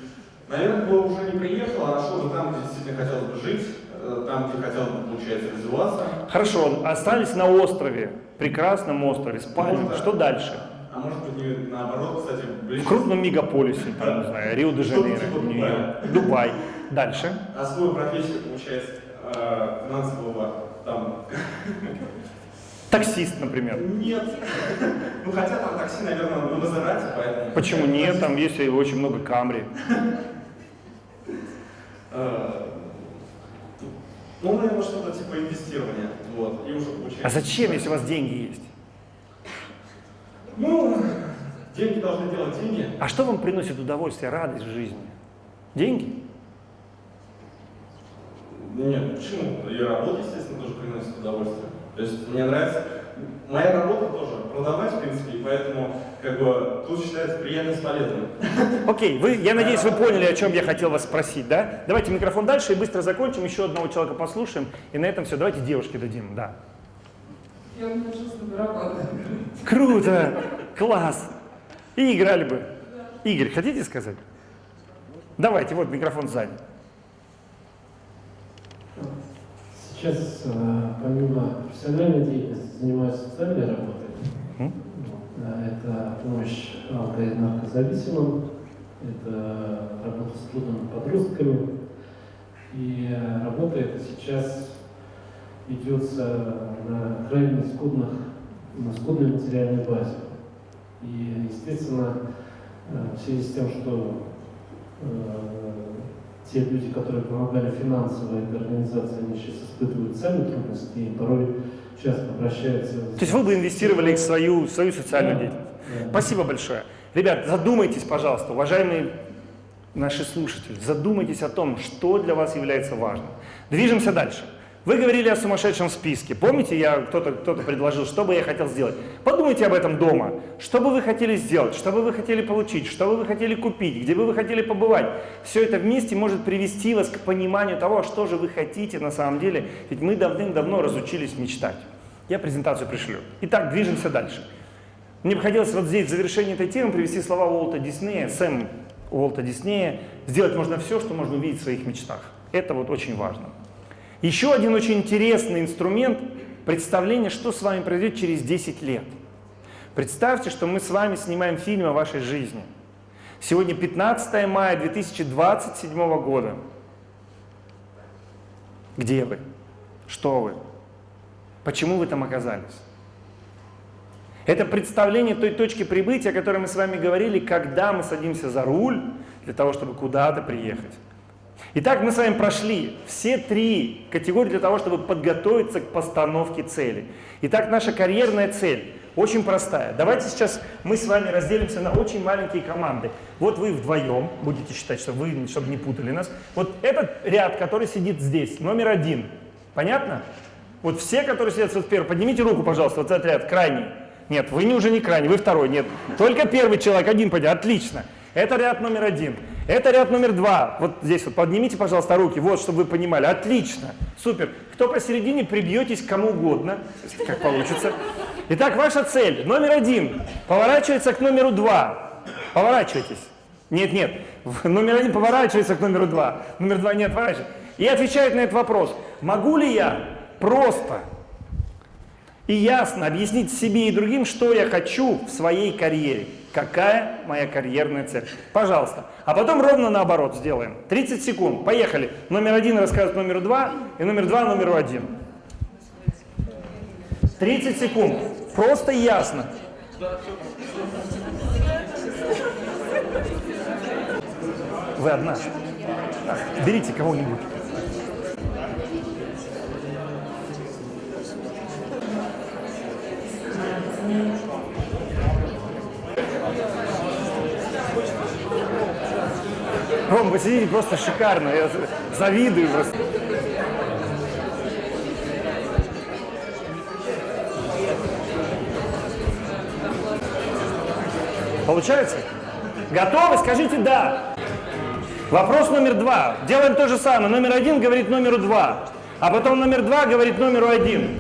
Наверное, бы уже не приехал, а нашел бы там, где действительно хотелось бы жить, э, там, где хотел бы, получается, развиваться. Хорошо, остались на острове, прекрасном острове. Может, да. Что дальше? А может быть, не наоборот, кстати, ближе. В крупном мегаполисе, там, не знаю, Рио-де-Жанейро, типа Нью-Йорк, Дубай. Дальше. А свою профессию, получается, э, финансового там... Таксист, например. Нет. Ну, хотя там такси, наверное, на Мазерате, поэтому... Почему нет? Там есть очень много камри. Э, Ну, наверное, что-то типа инвестирования. Вот. И уже получается... А зачем, если у вас деньги есть? Ну, деньги должны делать деньги. А что вам приносит удовольствие, радость в жизни? Деньги? Нет, почему? И работа, естественно, тоже приносит удовольствие. То есть мне нравится... Моя работа тоже продавать, в принципе, и поэтому как бы тут считается приятно с полезным. Окей, вы, я надеюсь, вы поняли, о чем я хотел вас спросить, да? Давайте микрофон дальше и быстро закончим, еще одного человека послушаем, и на этом все. Давайте девушке дадим, да. Я. Круто! Класс! И играли бы. Игорь, хотите сказать? Давайте, вот микрофон сзади. Сейчас, э, помимо профессиональной деятельности, занимаюсь социальной работой. М? Да, Это помощь алко- и наркозависимым, это работа с трудными подростками. И э, работа эта сейчас ведется на крайне скудных, на скудной материальной базе. И, естественно, в связи с тем, что те люди, которые помогали финансово этой организации, они сейчас испытывают сами трудности и порой часто обращаются... То есть вы бы инвестировали в свою, в свою социальную Да, деятельность. да. Спасибо большое. Ребят, задумайтесь, пожалуйста, уважаемые наши слушатели, задумайтесь о том, что для вас является важным. Движемся дальше. Вы говорили о сумасшедшем списке. Помните, я кто-то кто предложил, что бы я хотел сделать? Подумайте об этом дома. Что бы вы хотели сделать, что бы вы хотели получить, что бы вы хотели купить, где бы вы хотели побывать. Все это вместе может привести вас к пониманию того, что же вы хотите на самом деле. Ведь мы давным-давно разучились мечтать. Я презентацию пришлю. Итак, движемся дальше. Мне бы хотелось вот здесь в завершении этой темы привести слова Уолта Диснея, Сэм Уолта Диснея. Сделать можно все, что можно увидеть в своих мечтах. Это вот очень важно. Еще один очень интересный инструмент – представление, что с вами произойдет через 10 лет. Представьте, что мы с вами снимаем фильм о вашей жизни. Сегодня 15 мая 2027 года. Где вы? Что вы? Почему вы там оказались? Это представление той точки прибытия, о которой мы с вами говорили, когда мы садимся за руль для того, чтобы куда-то приехать. Итак, мы с вами прошли все три категории для того, чтобы подготовиться к постановке цели. Итак, наша карьерная цель очень простая. Давайте сейчас мы с вами разделимся на очень маленькие команды. Вот вы вдвоем, будете считать, что вы, чтобы не путали нас. Вот этот ряд, который сидит здесь, номер один. Понятно? Вот все, которые сидят вот первый, поднимите руку, пожалуйста, вот этот ряд, крайний. Нет, вы не уже не крайний, вы второй, нет. Только первый человек, один поднял, отлично. Это ряд номер один. Это ряд номер два. Вот здесь вот поднимите, пожалуйста, руки, вот, чтобы вы понимали. Отлично, супер. Кто посередине, прибьетесь кому угодно, как получится. Итак, ваша цель. Номер один. Поворачивается к номеру два. Поворачивайтесь. Нет, нет. Номер один поворачивается к номеру два. Номер два не отворачивается. И отвечает на этот вопрос. Могу ли я просто и ясно объяснить себе и другим, что я хочу в своей карьере? Какая моя карьерная цель? Пожалуйста. А потом ровно наоборот сделаем. 30 секунд. Поехали. Номер один рассказывает номеру два, и номер два номеру один. 30 секунд. Просто ясно. Вы одна. Так, берите кого-нибудь. Ром, вы сидите просто шикарно. Я завидую просто. Получается? Готовы? Скажите «да». Вопрос номер два. Делаем то же самое. Номер один говорит номеру два. А потом номер два говорит номеру один.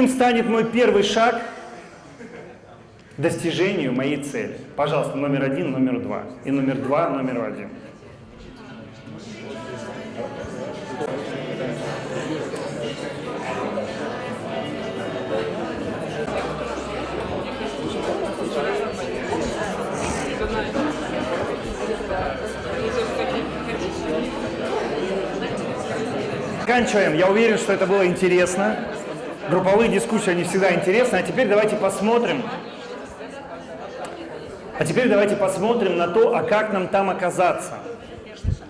Каким станет мой первый шаг к достижению моей цели? Пожалуйста, номер один, номер два. И номер два, номер один. Заканчиваем. Я уверен, что это было интересно. Групповые дискуссии, они всегда интересны. А теперь давайте посмотрим. А теперь давайте посмотрим на то, а как нам там оказаться.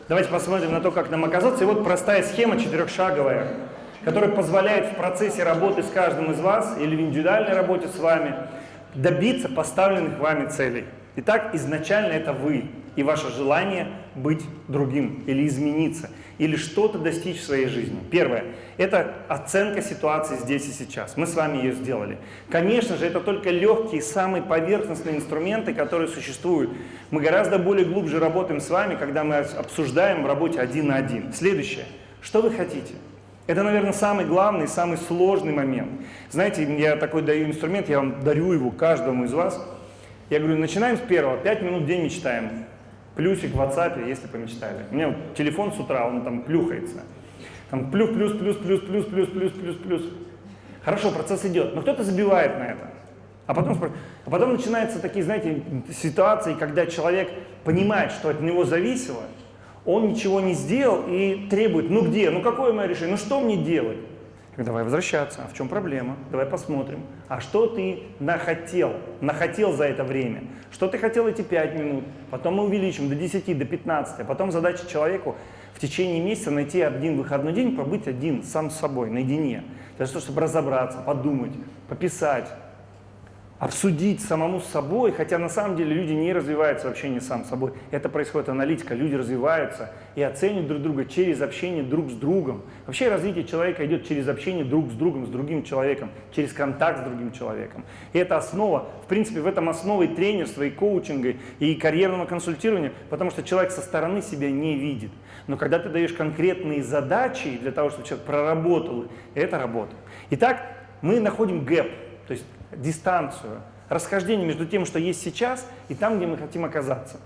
Давайте посмотрим на то, как нам оказаться. И вот простая схема четырехшаговая, которая позволяет в процессе работы с каждым из вас или в индивидуальной работе с вами добиться поставленных вами целей. Итак, изначально это вы и ваше желание быть другим или измениться, или что-то достичь в своей жизни. Первое – это оценка ситуации здесь и сейчас. Мы с вами ее сделали. Конечно же, это только легкие, самые поверхностные инструменты, которые существуют. Мы гораздо более глубже работаем с вами, когда мы обсуждаем в работе один на один. Следующее. Что вы хотите? Это, наверное, самый главный, самый сложный момент. Знаете, я такой даю инструмент, я вам дарю его каждому из вас. Я говорю, начинаем с первого, 5 минут в день мечтаем. Плюсик в WhatsApp, если помечтали. У меня вот телефон с утра, он там плюхается. Там плюс, плюс, плюс, плюс, плюс, плюс, плюс, плюс, плюс. Хорошо, процесс идет, но кто-то забивает на это. А потом, а потом начинаются такие, знаете, ситуации, когда человек понимает, что от него зависело, он ничего не сделал и требует, ну где, ну какое мое решение, ну что мне делать? Давай возвращаться. А в чем проблема? Давай посмотрим. А что ты нахотел? Нахотел за это время? Что ты хотел эти 5 минут? Потом мы увеличим до 10, до 15. А потом задача человеку в течение месяца найти один выходной день, побыть один, сам с собой, наедине. Для того, чтобы разобраться, подумать, пописать, обсудить самому с собой, хотя на самом деле люди не развиваются в общении сам собой. Это происходит аналитика, люди развиваются и оценивают друг друга через общение друг с другом. Вообще развитие человека идет через общение друг с другом, с другим человеком, через контакт с другим человеком. И это основа, в принципе, в этом основа и тренерства, и коучинга, и карьерного консультирования, потому что человек со стороны себя не видит. Но когда ты даешь конкретные задачи для того, чтобы человек проработал, это работает. Итак, мы находим гэп, то есть дистанцию, расхождение между тем, что есть сейчас, и там, где мы хотим оказаться.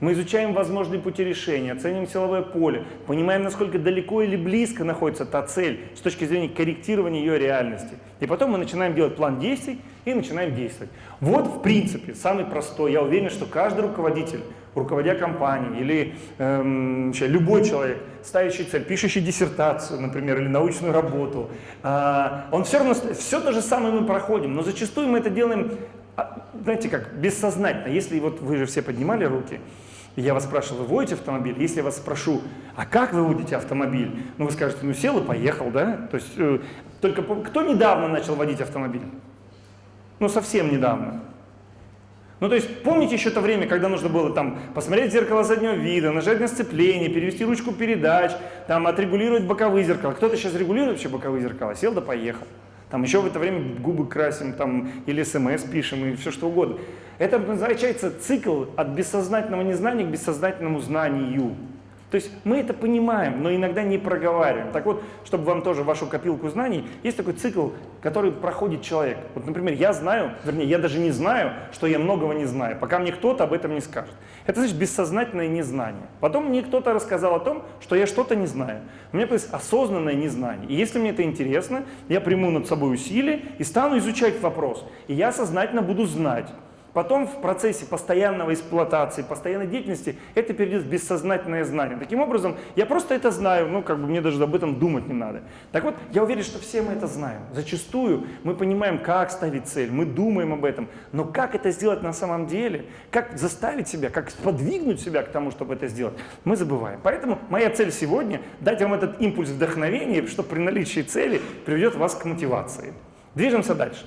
Мы изучаем возможные пути решения, оценим силовое поле, понимаем, насколько далеко или близко находится та цель с точки зрения корректирования ее реальности. И потом мы начинаем делать план действий и начинаем действовать. Вот, в принципе, самый простой. Я уверен, что каждый руководитель, руководя компанией или эм, любой человек, ставящий цель, пишущий диссертацию, например, или научную работу, э, он все равно, все то же самое мы проходим, но зачастую мы это делаем, а, знаете как, бессознательно. Если вот вы же все поднимали руки, я вас спрашиваю, вы водите автомобиль? Если я вас спрошу, а как вы водите автомобиль? Ну, вы скажете, ну, сел и поехал, да? То есть, э, только кто недавно начал водить автомобиль? Ну, совсем недавно. Ну, то есть, помните еще то время, когда нужно было там посмотреть зеркало заднего вида, нажать на сцепление, перевести ручку передач, там, отрегулировать боковые зеркала. Кто-то сейчас регулирует вообще боковые зеркала, сел да поехал. Там еще в это время губы красим, там, или смс пишем, и все что угодно. Это называется цикл от бессознательного незнания к бессознательному знанию. То есть мы это понимаем, но иногда не проговариваем. Так вот, чтобы вам тоже вашу копилку знаний, есть такой цикл, который проходит человек. Вот, например, я знаю, вернее, я даже не знаю, что я многого не знаю, пока мне кто-то об этом не скажет. Это значит бессознательное незнание. Потом мне кто-то рассказал о том, что я что-то не знаю. У меня появилось осознанное незнание. И если мне это интересно, я приму над собой усилия и стану изучать вопрос. И я сознательно буду знать. Потом в процессе постоянного эксплуатации, постоянной деятельности это перейдет в бессознательное знание. Таким образом, я просто это знаю, ну как бы мне даже об этом думать не надо. Так вот, я уверен, что все мы это знаем. Зачастую мы понимаем, как ставить цель, мы думаем об этом, но как это сделать на самом деле, как заставить себя, как подвигнуть себя к тому, чтобы это сделать, мы забываем. Поэтому моя цель сегодня дать вам этот импульс вдохновения, что при наличии цели приведет вас к мотивации. Движемся дальше.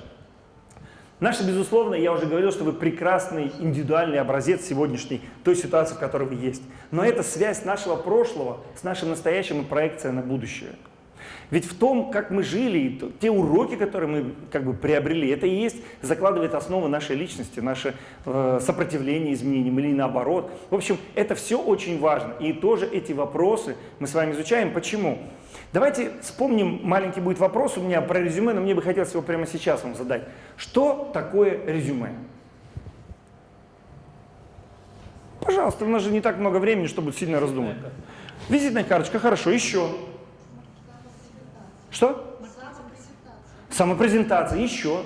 Наше, безусловно, я уже говорил, что вы прекрасный индивидуальный образец сегодняшней той ситуации, в которой вы есть. Но это связь нашего прошлого с нашим настоящим и проекция на будущее. Ведь в том, как мы жили, те уроки, которые мы как бы приобрели, это и есть, закладывает основу нашей личности, наше э, сопротивление изменениям или наоборот. В общем, это все очень важно. И тоже эти вопросы мы с вами изучаем. Почему? Давайте вспомним, маленький будет вопрос у меня про резюме, но мне бы хотелось его прямо сейчас вам задать. Что такое резюме? Пожалуйста, у нас же не так много времени, чтобы сильно раздумать. Визитная карточка, хорошо, еще. Что? Самопрезентация, еще.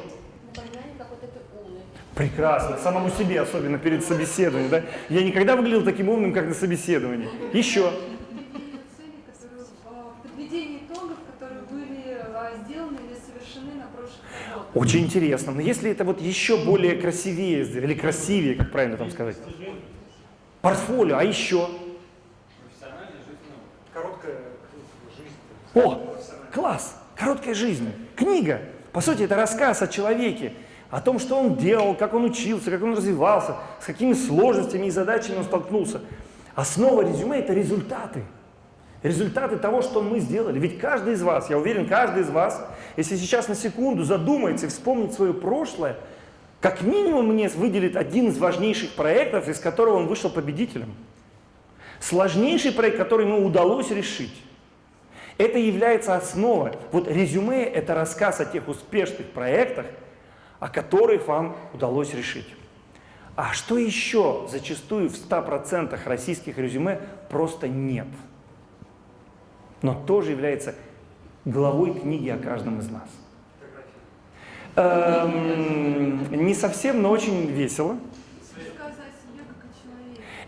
Прекрасно, самому себе, особенно перед собеседованием. Да? Я никогда выглядел таким умным, как на собеседовании. Еще. Очень интересно. Но если это вот еще более красивее, или красивее, как правильно там сказать? Портфолио, а еще? Ну, короткая жизнь. О, класс! Короткая жизнь. Книга. По сути, это рассказ о человеке, о том, что он делал, как он учился, как он развивался, с какими сложностями и задачами он столкнулся. Основа резюме – это результаты. Результаты того, что мы сделали. Ведь каждый из вас, я уверен, каждый из вас, если сейчас на секунду задумается и вспомнит свое прошлое, как минимум мне выделит один из важнейших проектов, из которого он вышел победителем. Сложнейший проект, который ему удалось решить. Это является основой. Вот резюме – это рассказ о тех успешных проектах, о которых вам удалось решить. А что еще зачастую в 100% российских резюме просто нет? Но тоже является главой книги о каждом из нас. Эм, не совсем, но очень весело.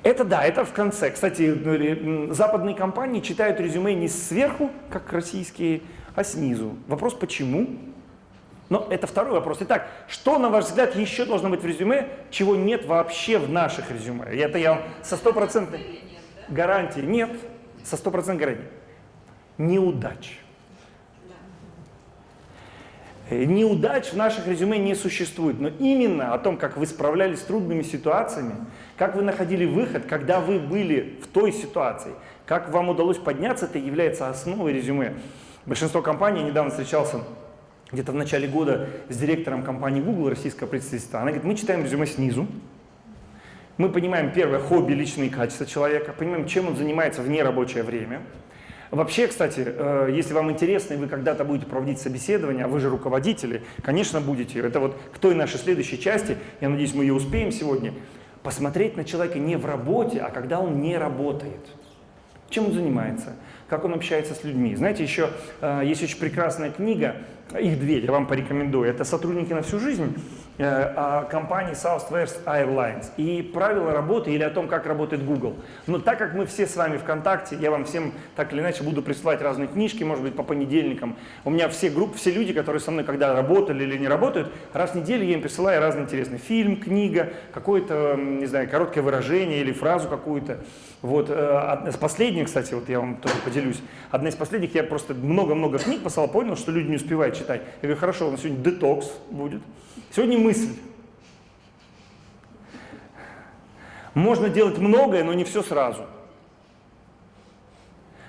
Это да, это в конце. Кстати, ну, западные компании читают резюме не сверху, как российские, а снизу. Вопрос почему? Но это второй вопрос. Итак, что, на ваш взгляд, еще должно быть в резюме, чего нет вообще в наших резюме? Это я со стопроцентной гарантией. Нет, со стопроцентной гарантией. Неудач. Э, неудач в наших резюме не существует, но именно о том, как вы справлялись с трудными ситуациями, как вы находили выход, когда вы были в той ситуации, как вам удалось подняться, это является основой резюме. Большинство компаний, недавно встречался где-то в начале года с директором компании Google, российского представительства, она говорит, мы читаем резюме снизу, мы понимаем, первое, хобби, личные качества человека, понимаем, чем он занимается в нерабочее время, Вообще, кстати, э, если вам интересно, и вы когда-то будете проводить собеседование, а вы же руководители, конечно, будете. Это вот к той нашей следующей части, я надеюсь, мы ее успеем сегодня, посмотреть на человека не в работе, а когда он не работает. Чем он занимается? Как он общается с людьми? Знаете, еще э, есть очень прекрасная книга, их две, я вам порекомендую. Это «Сотрудники на всю жизнь» компании Southwest Airlines и правила работы или о том, как работает Google. Но так как мы все с вами ВКонтакте, я вам всем так или иначе буду присылать разные книжки, может быть, по понедельникам. У меня все группы, все люди, которые со мной когда работали или не работают, раз в неделю я им присылаю разные интересные. Фильм, книга, какое-то, не знаю, короткое выражение или фразу какую-то. Вот, э, одна из последних, кстати, вот я вам тоже поделюсь. Одна из последних, я просто много-много книг послал, понял, что люди не успевают читать. Я говорю, хорошо, у нас сегодня детокс будет. Сегодня мысль. Можно делать многое, но не все сразу.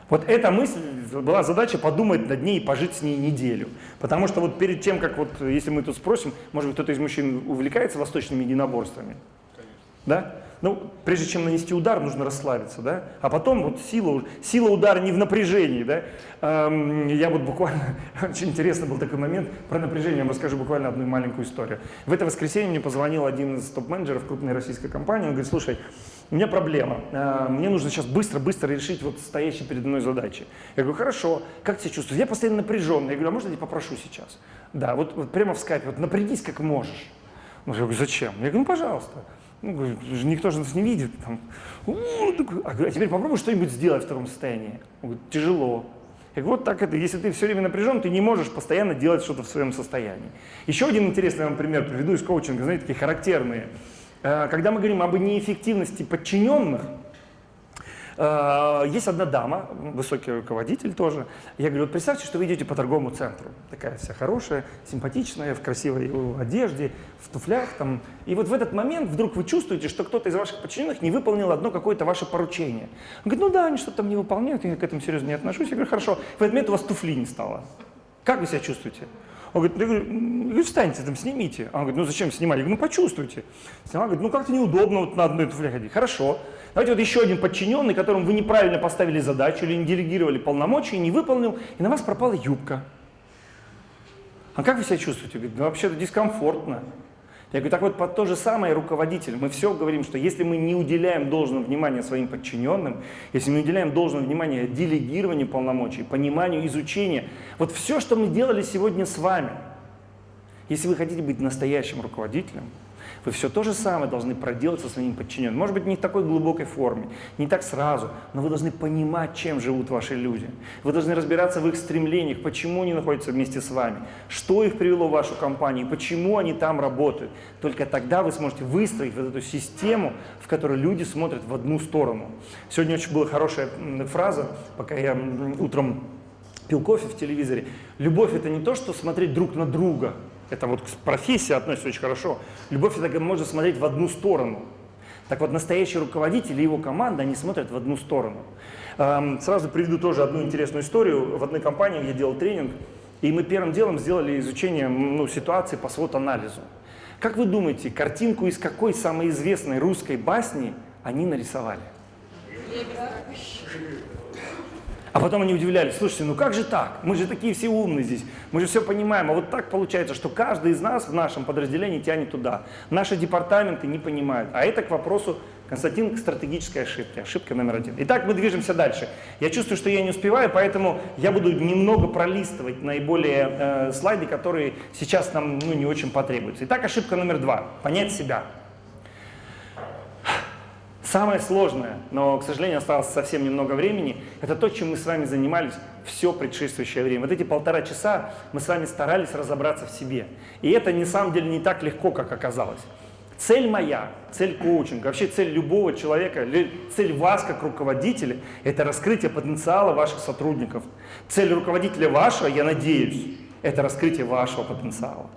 Вот эта мысль, была задача подумать над ней и пожить с ней неделю. Потому что вот перед тем, как вот, если мы тут спросим, может быть, кто-то из мужчин увлекается восточными единоборствами? Конечно. Да? Ну, прежде чем нанести удар, нужно расслабиться, да? А потом вот сила, сила удара не в напряжении, да? Эм, я вот буквально, очень интересно был такой момент, про напряжение я вам расскажу буквально одну маленькую историю. В это воскресенье мне позвонил один из топ-менеджеров крупной российской компании, он говорит, слушай, у меня проблема, э, мне нужно сейчас быстро-быстро решить вот стоящие передо мной задачи. Я говорю, хорошо, как тебя чувствуешь? Я постоянно напряженный. Я говорю, а можно я тебя попрошу сейчас? Да, вот, вот прямо в скайпе, вот напрягись как можешь. Я говорю, зачем? Я говорю, ну пожалуйста. Ну, никто же нас не видит. Там. А, а теперь попробуй что-нибудь сделать в таком состоянии. Тяжело. Я говорю, вот так это, если ты все время напряжен, ты не можешь постоянно делать что-то в своем состоянии. Еще один интересный вам пример приведу из коучинга, знаете, такие характерные. Э, когда мы говорим об неэффективности подчиненных, есть одна дама, высокий руководитель тоже. Я говорю, вот представьте, что вы идете по торговому центру. Такая вся хорошая, симпатичная, в красивой одежде, в туфлях. Там. И вот в этот момент вдруг вы чувствуете, что кто-то из ваших подчиненных не выполнил одно какое-то ваше поручение. Он говорит, ну да, они что-то там не выполняют, я к этому серьезно не отношусь. Я говорю, хорошо. В этот момент у вас туфли не стало. Как вы себя чувствуете? Он говорит, я говорю, встаньте там, снимите. Он говорит, ну зачем снимать? Я говорю, ну почувствуйте. Снимал, говорит, ну как-то неудобно вот на одной туфле ходить. Хорошо. Давайте вот еще один подчиненный, которому вы неправильно поставили задачу или не делегировали полномочия, не выполнил, и на вас пропала юбка. А как вы себя чувствуете? Говорит, ну вообще-то дискомфортно. Я говорю, так вот, под то же самое руководитель. Мы все говорим, что если мы не уделяем должного внимания своим подчиненным, если мы не уделяем должного внимания делегированию полномочий, пониманию, изучению, вот все, что мы делали сегодня с вами, если вы хотите быть настоящим руководителем, вы все то же самое должны проделать со своим подчиненным. Может быть, не в такой глубокой форме, не так сразу, но вы должны понимать, чем живут ваши люди. Вы должны разбираться в их стремлениях, почему они находятся вместе с вами, что их привело в вашу компанию, почему они там работают. Только тогда вы сможете выстроить вот эту систему, в которой люди смотрят в одну сторону. Сегодня очень была хорошая фраза, пока я утром пил кофе в телевизоре. Любовь это не то, что смотреть друг на друга. Это вот к профессии относится очень хорошо. Любовь это можно смотреть в одну сторону. Так вот, настоящий руководитель и его команда, они смотрят в одну сторону. Эм, сразу приведу тоже одну интересную историю. В одной компании я делал тренинг, и мы первым делом сделали изучение ну, ситуации по свод-анализу. Как вы думаете, картинку из какой самой известной русской басни они нарисовали? А потом они удивлялись, слушайте, ну как же так? Мы же такие все умные здесь, мы же все понимаем. А вот так получается, что каждый из нас в нашем подразделении тянет туда. Наши департаменты не понимают. А это к вопросу, Константин, к стратегической ошибке. Ошибка номер один. Итак, мы движемся дальше. Я чувствую, что я не успеваю, поэтому я буду немного пролистывать наиболее э, слайды, которые сейчас нам ну, не очень потребуются. Итак, ошибка номер два. Понять себя. Самое сложное, но, к сожалению, осталось совсем немного времени, это то, чем мы с вами занимались все предшествующее время. Вот эти полтора часа мы с вами старались разобраться в себе. И это, на самом деле, не так легко, как оказалось. Цель моя, цель коучинга, вообще цель любого человека, цель вас как руководителя – это раскрытие потенциала ваших сотрудников. Цель руководителя вашего, я надеюсь, это раскрытие вашего потенциала.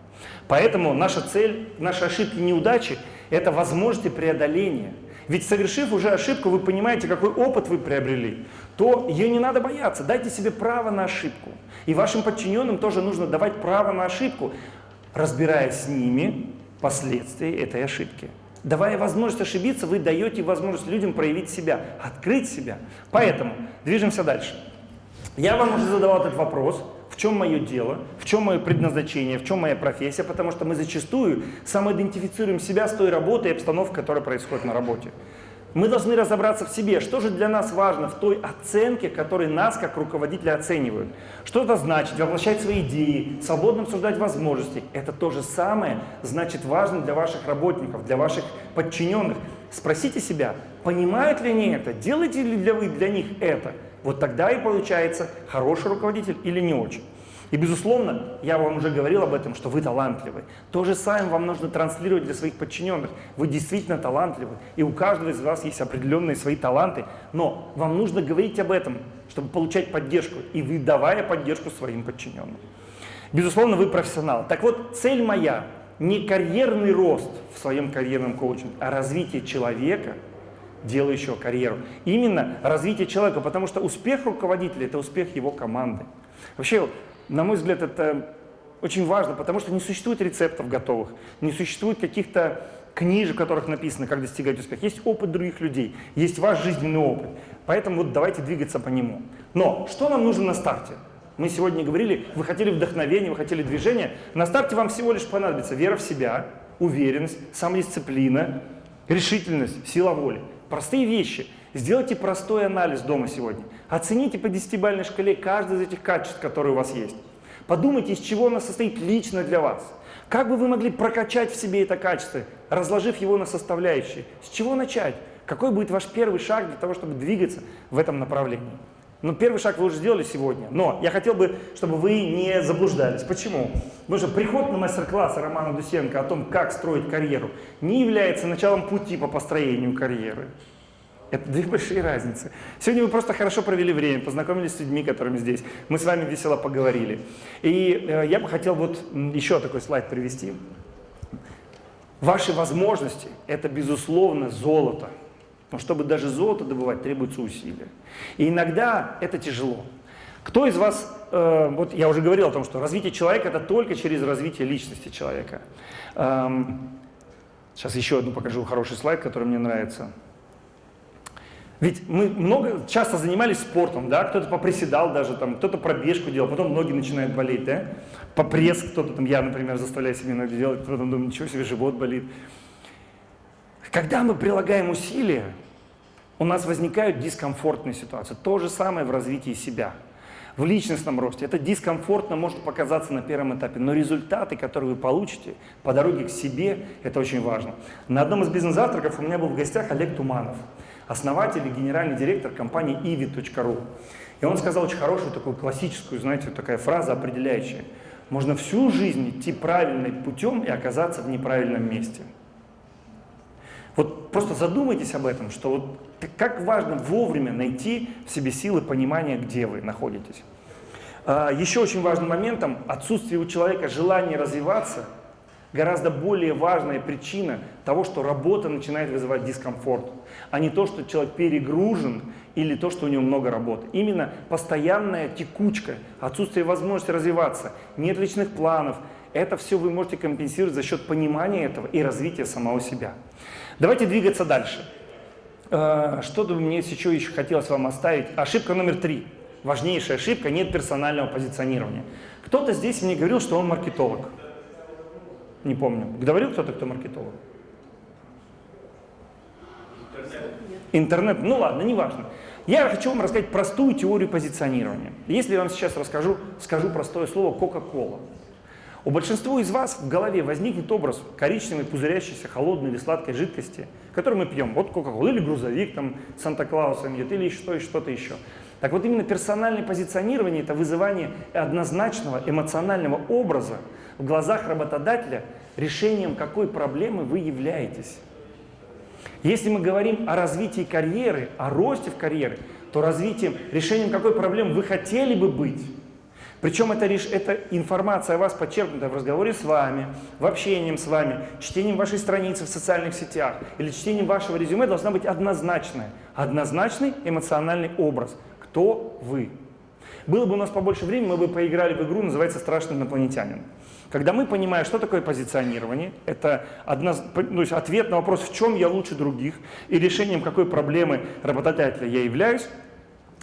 Поэтому наша цель, наши ошибки, неудачи – это возможности преодоления – ведь совершив уже ошибку, вы понимаете, какой опыт вы приобрели, то ее не надо бояться. Дайте себе право на ошибку. И вашим подчиненным тоже нужно давать право на ошибку, разбирая с ними последствия этой ошибки. Давая возможность ошибиться, вы даете возможность людям проявить себя, открыть себя. Поэтому движемся дальше. Я вам уже задавал этот вопрос чем мое дело, в чем мое предназначение, в чем моя профессия, потому что мы зачастую самоидентифицируем себя с той работой и обстановкой, которая происходит на работе. Мы должны разобраться в себе, что же для нас важно в той оценке, которой нас как руководителя оценивают. Что это значит? Воплощать свои идеи, свободно обсуждать возможности. Это то же самое значит важно для ваших работников, для ваших подчиненных. Спросите себя, понимают ли они это, делаете ли для вы для них это. Вот тогда и получается хороший руководитель или не очень. И, безусловно, я вам уже говорил об этом, что вы талантливы. То же самое вам нужно транслировать для своих подчиненных. Вы действительно талантливы, и у каждого из вас есть определенные свои таланты, но вам нужно говорить об этом, чтобы получать поддержку, и вы давая поддержку своим подчиненным. Безусловно, вы профессионал. Так вот, цель моя не карьерный рост в своем карьерном коучинге, а развитие человека – делающего карьеру. Именно развитие человека, потому что успех руководителя – это успех его команды. Вообще, на мой взгляд, это очень важно, потому что не существует рецептов готовых, не существует каких-то книжек, в которых написано, как достигать успеха. Есть опыт других людей, есть ваш жизненный опыт. Поэтому вот давайте двигаться по нему. Но что нам нужно на старте? Мы сегодня говорили, вы хотели вдохновения, вы хотели движения. На старте вам всего лишь понадобится вера в себя, уверенность, самодисциплина, решительность, сила воли. Простые вещи. Сделайте простой анализ дома сегодня. Оцените по десятибалльной шкале каждое из этих качеств, которые у вас есть. Подумайте, из чего оно состоит лично для вас. Как бы вы могли прокачать в себе это качество, разложив его на составляющие? С чего начать? Какой будет ваш первый шаг для того, чтобы двигаться в этом направлении? Ну, первый шаг вы уже сделали сегодня, но я хотел бы, чтобы вы не заблуждались. Почему? Потому что приход на мастер-класс Романа Дусенко о том, как строить карьеру, не является началом пути по построению карьеры. Это две большие разницы. Сегодня вы просто хорошо провели время, познакомились с людьми, которыми здесь. Мы с вами весело поговорили. И э, я бы хотел вот еще такой слайд привести. Ваши возможности – это, безусловно, золото. Но чтобы даже золото добывать, требуется усилия. И иногда это тяжело. Кто из вас, э, вот я уже говорил о том, что развитие человека это только через развитие личности человека. Эм, сейчас еще одну покажу хороший слайд, который мне нравится. Ведь мы много, часто занимались спортом, да, кто-то поприседал даже, там, кто-то пробежку делал, потом ноги начинают болеть, да, по пресс кто-то там, я, например, заставляю себе иногда делать, потом думаю, ничего себе, живот болит. Когда мы прилагаем усилия, у нас возникают дискомфортные ситуации. То же самое в развитии себя. В личностном росте это дискомфортно может показаться на первом этапе, но результаты, которые вы получите по дороге к себе, это очень важно. На одном из бизнес-завтраков у меня был в гостях Олег Туманов, основатель и генеральный директор компании ivi.ru. И он сказал очень хорошую такую классическую, знаете, такая фраза определяющая. Можно всю жизнь идти правильным путем и оказаться в неправильном месте. Вот просто задумайтесь об этом, что вот как важно вовремя найти в себе силы понимания, где вы находитесь. А, Еще очень важным моментом отсутствие у человека желания развиваться гораздо более важная причина того, что работа начинает вызывать дискомфорт, а не то, что человек перегружен или то, что у него много работы. Именно постоянная текучка, отсутствие возможности развиваться, нет личных планов, это все вы можете компенсировать за счет понимания этого и развития самого себя. Давайте двигаться дальше. Э, Что-то мне еще, еще хотелось вам оставить. Ошибка номер три. Важнейшая ошибка – нет персонального позиционирования. Кто-то здесь мне говорил, что он маркетолог. Не помню. Говорил кто-то, кто маркетолог? Интернет. Ну ладно, неважно. Я хочу вам рассказать простую теорию позиционирования. Если я вам сейчас расскажу, скажу простое слово «Кока-кола». У большинства из вас в голове возникнет образ коричневой, пузырящейся, холодной или сладкой жидкости, которую мы пьем. Вот Кока-кола или грузовик, там, Санта-Клаусом идет, или что, что-то еще. Так вот, именно персональное позиционирование – это вызывание однозначного эмоционального образа в глазах работодателя, решением какой проблемы вы являетесь. Если мы говорим о развитии карьеры, о росте в карьере, то развитием, решением какой проблемы вы хотели бы быть. Причем это, это информация о вас подчеркнута в разговоре с вами, в общении с вами, чтением вашей страницы в социальных сетях или чтением вашего резюме должна быть однозначная. Однозначный эмоциональный образ. Кто вы? Было бы у нас побольше времени, мы бы поиграли в игру, называется «Страшный инопланетянин». Когда мы понимаем, что такое позиционирование, это одна, то есть ответ на вопрос, в чем я лучше других, и решением какой проблемы работодателя я являюсь,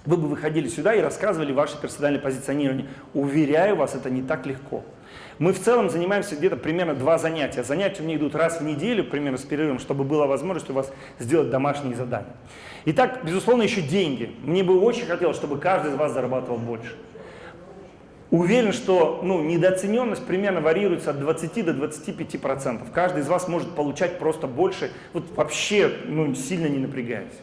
вы бы выходили сюда и рассказывали ваше персональное позиционирование. Уверяю вас, это не так легко. Мы в целом занимаемся где-то примерно два занятия. Занятия у меня идут раз в неделю, примерно с перерывом, чтобы была возможность у вас сделать домашние задания. Итак, безусловно, еще деньги. Мне бы очень хотелось, чтобы каждый из вас зарабатывал больше. Уверен, что ну, недооцененность примерно варьируется от 20 до 25 процентов. Каждый из вас может получать просто больше, вот вообще ну, сильно не напрягаясь.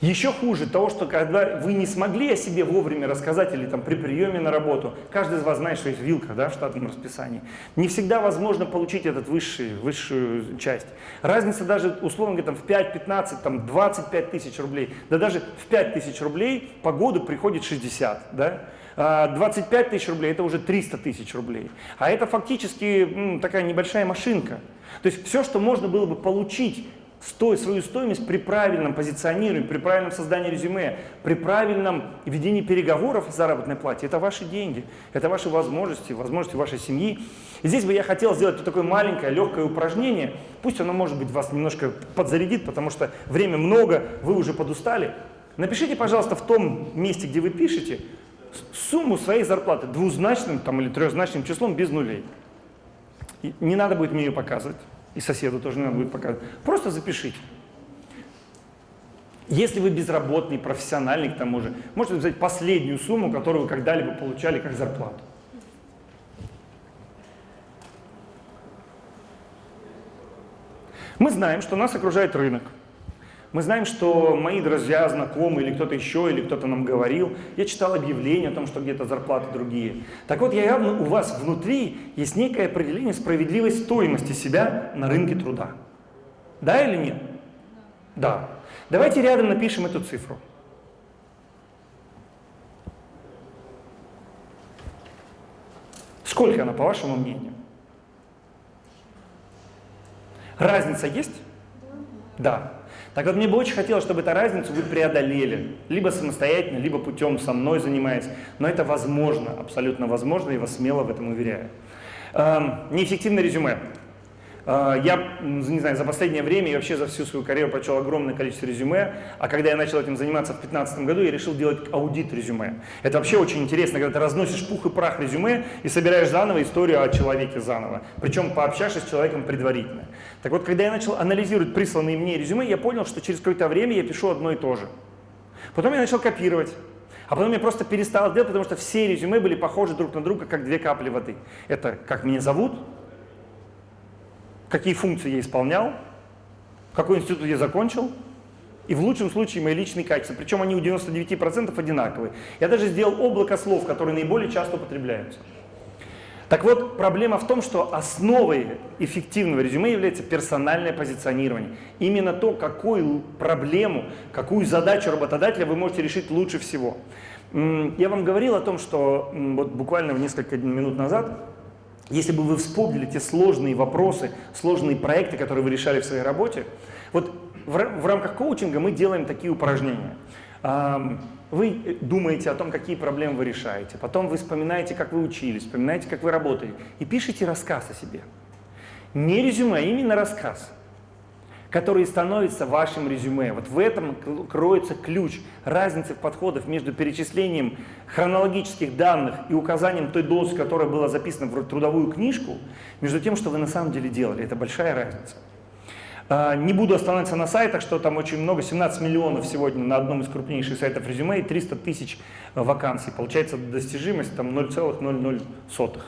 Еще хуже того, что когда вы не смогли о себе вовремя рассказать или там при приеме на работу, каждый из вас знает, что есть вилка да, в штатном расписании, не всегда возможно получить этот высший, высшую часть. Разница даже, условно говоря, там, в 5, 15, там, 25 тысяч рублей, да даже в 5 тысяч рублей по году приходит 60. Да? 25 тысяч рублей – это уже 300 тысяч рублей. А это фактически такая небольшая машинка. То есть все, что можно было бы получить сто, свою стоимость при правильном позиционировании, при правильном создании резюме, при правильном ведении переговоров о заработной плате, это ваши деньги, это ваши возможности, возможности вашей семьи. И здесь бы я хотел сделать такое маленькое, легкое упражнение, пусть оно, может быть, вас немножко подзарядит, потому что время много, вы уже подустали. Напишите, пожалуйста, в том месте, где вы пишете, сумму своей зарплаты двузначным там, или трехзначным числом без нулей. И не надо будет мне ее показывать, и соседу тоже не надо будет показывать. Просто запишите. Если вы безработный, профессиональный к тому же, можете взять последнюю сумму, которую вы когда-либо получали как зарплату. Мы знаем, что нас окружает рынок. Мы знаем, что мои друзья, знакомые или кто-то еще, или кто-то нам говорил, я читал объявления о том, что где-то зарплаты другие. Так вот, я явно у вас внутри есть некое определение справедливой стоимости себя на рынке труда. Да или нет? Да. Давайте рядом напишем эту цифру. Сколько она, по вашему мнению? Разница есть? Да. Так вот, мне бы очень хотелось, чтобы эту разницу вы преодолели. Либо самостоятельно, либо путем со мной занимаясь. Но это возможно, абсолютно возможно, и вас смело в этом уверяю. Эм, неэффективное резюме. Э, я, не знаю, за последнее время и вообще за всю свою карьеру прочел огромное количество резюме, а когда я начал этим заниматься в 2015 году, я решил делать аудит резюме. Это вообще очень интересно, когда ты разносишь пух и прах резюме и собираешь заново историю о человеке заново. Причем пообщавшись с человеком предварительно. Так вот, когда я начал анализировать присланные мне резюме, я понял, что через какое-то время я пишу одно и то же. Потом я начал копировать. А потом я просто перестал делать, потому что все резюме были похожи друг на друга, как две капли воды. Это как меня зовут, какие функции я исполнял, какой институт я закончил, и в лучшем случае мои личные качества. Причем они у 99% одинаковые. Я даже сделал облако слов, которые наиболее часто употребляются. Так вот, проблема в том, что основой эффективного резюме является персональное позиционирование. Именно то, какую проблему, какую задачу работодателя вы можете решить лучше всего. Я вам говорил о том, что вот буквально несколько минут назад, если бы вы вспомнили те сложные вопросы, сложные проекты, которые вы решали в своей работе, вот в, рамках коучинга мы делаем такие упражнения. Вы думаете о том, какие проблемы вы решаете, потом вы вспоминаете, как вы учились, вспоминаете, как вы работали, и пишите рассказ о себе. Не резюме, а именно рассказ который становится вашим резюме. Вот в этом кроется ключ разницы в подходах между перечислением хронологических данных и указанием той должности, которая была записана в трудовую книжку, между тем, что вы на самом деле делали. Это большая разница. А, не буду останавливаться на сайтах, что там очень много, 17 миллионов сегодня на одном из крупнейших сайтов резюме и 300 тысяч вакансий. Получается достижимость там 0,00.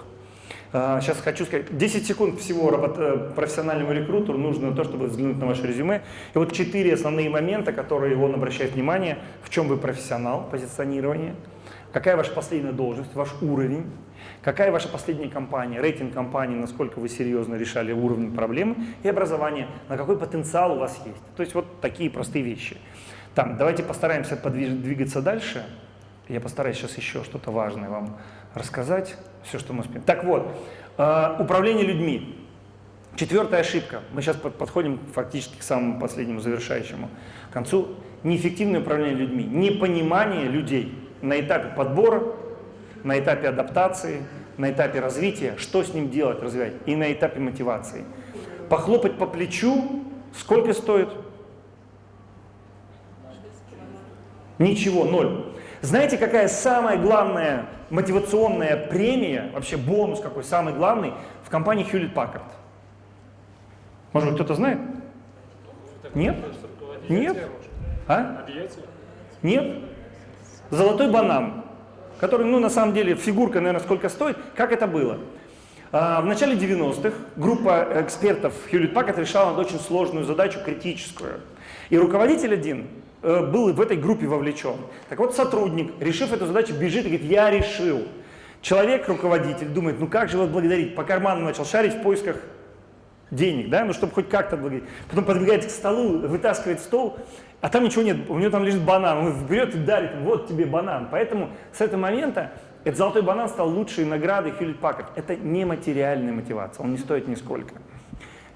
Сейчас а, хочу сказать, 10 секунд всего э, профессиональному рекрутеру нужно то, чтобы взглянуть на ваше резюме. И вот четыре основные момента, которые он обращает внимание, в чем вы профессионал, позиционирование, какая ваша последняя должность, ваш уровень, какая ваша последняя компания, рейтинг компании, насколько вы серьезно решали уровень проблемы, и образование, на какой потенциал у вас есть. То есть вот такие простые вещи. Там, давайте постараемся подвигаться дальше. Я постараюсь сейчас еще что-то важное вам рассказать все, что мы успеем. Так вот, э, управление людьми. Четвертая ошибка. Мы сейчас подходим фактически к самому последнему завершающему концу. Неэффективное управление людьми. Непонимание людей на этапе подбора, на этапе адаптации, на этапе развития, что с ним делать, развивать, и на этапе мотивации. Похлопать по плечу, сколько стоит? Ничего, ноль. Знаете, какая самая главная мотивационная премия, вообще бонус какой самый главный в компании Hewlett Packard? Может кто-то знает? Нет? Нет? А? Нет? Золотой банан, который, ну, на самом деле, фигурка, наверное, сколько стоит. Как это было? А, в начале 90-х группа экспертов Hewlett Packard решала очень сложную задачу, критическую. И руководитель один был в этой группе вовлечен. Так вот, сотрудник, решив эту задачу, бежит и говорит, я решил. Человек, руководитель, думает, ну как же вас благодарить? По карману начал шарить в поисках денег, да, ну чтобы хоть как-то благодарить. Потом подбегает к столу, вытаскивает стол, а там ничего нет, у него там лежит банан, он берет и дарит, вот тебе банан. Поэтому с этого момента этот золотой банан стал лучшей наградой Хьюлит Паккард. Это не материальная мотивация, он не стоит нисколько.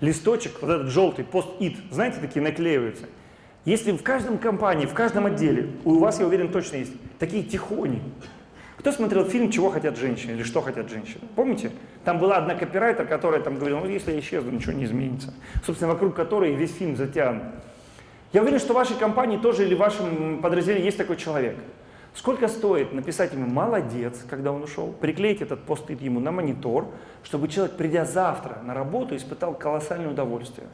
Листочек, вот этот желтый, пост-ит, знаете, такие наклеиваются – если в каждом компании, в каждом отделе, у вас, я уверен, точно есть такие тихони. Кто смотрел фильм «Чего хотят женщины» или «Что хотят женщины»? Помните? Там была одна копирайтер, которая там говорила, ну если я исчезну, ничего не изменится. Собственно, вокруг которой весь фильм затянут. Я уверен, что в вашей компании тоже или в вашем подразделении есть такой человек. Сколько стоит написать ему «молодец», когда он ушел, приклеить этот пост ему на монитор, чтобы человек, придя завтра на работу, испытал колоссальное удовольствие.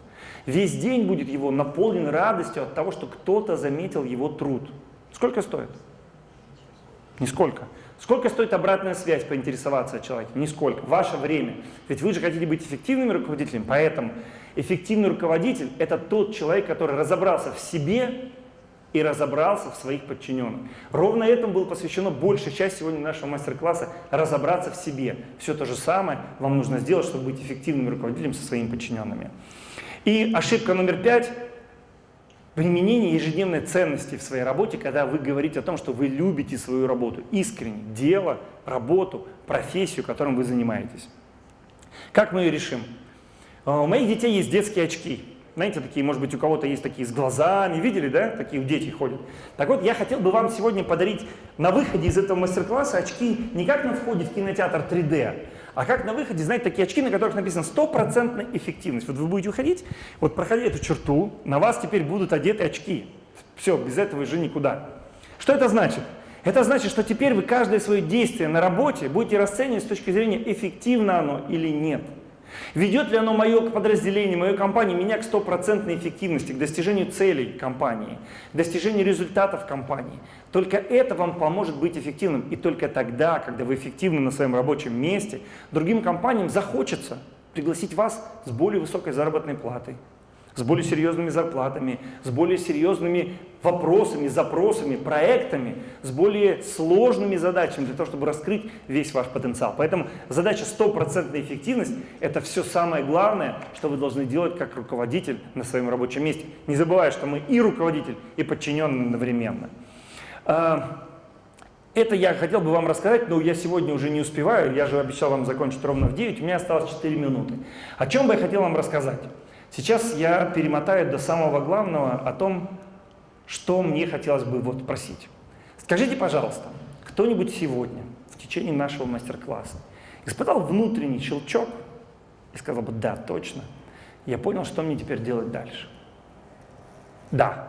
Весь день будет его наполнен радостью от того, что кто-то заметил его труд. Сколько стоит? Нисколько. Сколько стоит обратная связь, поинтересоваться о человеке? Нисколько. Ваше время. Ведь вы же хотите быть эффективными руководителями, поэтому эффективный руководитель – это тот человек, который разобрался в себе и разобрался в своих подчиненных. Ровно этому было посвящено большая часть сегодня нашего мастер-класса – разобраться в себе. Все то же самое вам нужно сделать, чтобы быть эффективным руководителем со своими подчиненными. И ошибка номер пять – применение ежедневной ценности в своей работе, когда вы говорите о том, что вы любите свою работу, искренне, дело, работу, профессию, которым вы занимаетесь. Как мы ее решим? А, у моих детей есть детские очки. Знаете, такие, может быть, у кого-то есть такие с глазами, видели, да? Такие у дети ходят. Так вот, я хотел бы вам сегодня подарить на выходе из этого мастер-класса очки не как на входе в кинотеатр 3D, а как на выходе, знаете, такие очки, на которых написано стопроцентная эффективность. Вот вы будете уходить, вот проходя эту черту, на вас теперь будут одеты очки. Все, без этого уже никуда. Что это значит? Это значит, что теперь вы каждое свое действие на работе будете расценивать с точки зрения, эффективно оно или нет. Ведет ли оно мое подразделение, мою компанию, меня к стопроцентной эффективности, к достижению целей компании, к достижению результатов компании. Только это вам поможет быть эффективным. И только тогда, когда вы эффективны на своем рабочем месте, другим компаниям захочется пригласить вас с более высокой заработной платой, с более серьезными зарплатами, с более серьезными вопросами, запросами, проектами, с более сложными задачами для того, чтобы раскрыть весь ваш потенциал. Поэтому задача стопроцентная эффективность – это все самое главное, что вы должны делать как руководитель на своем рабочем месте. Не забывая, что мы и руководитель, и подчиненный одновременно. А, Это я хотел бы вам рассказать, но я сегодня уже не успеваю, я же обещал вам закончить ровно в 9, у меня осталось 4 минуты. О чем бы я хотел вам рассказать? Сейчас я перемотаю до самого главного о том, что мне хотелось бы вот просить. Скажите, пожалуйста, кто-нибудь сегодня в течение нашего мастер-класса испытал внутренний щелчок и сказал бы, да, точно, я понял, что мне теперь делать дальше. Да,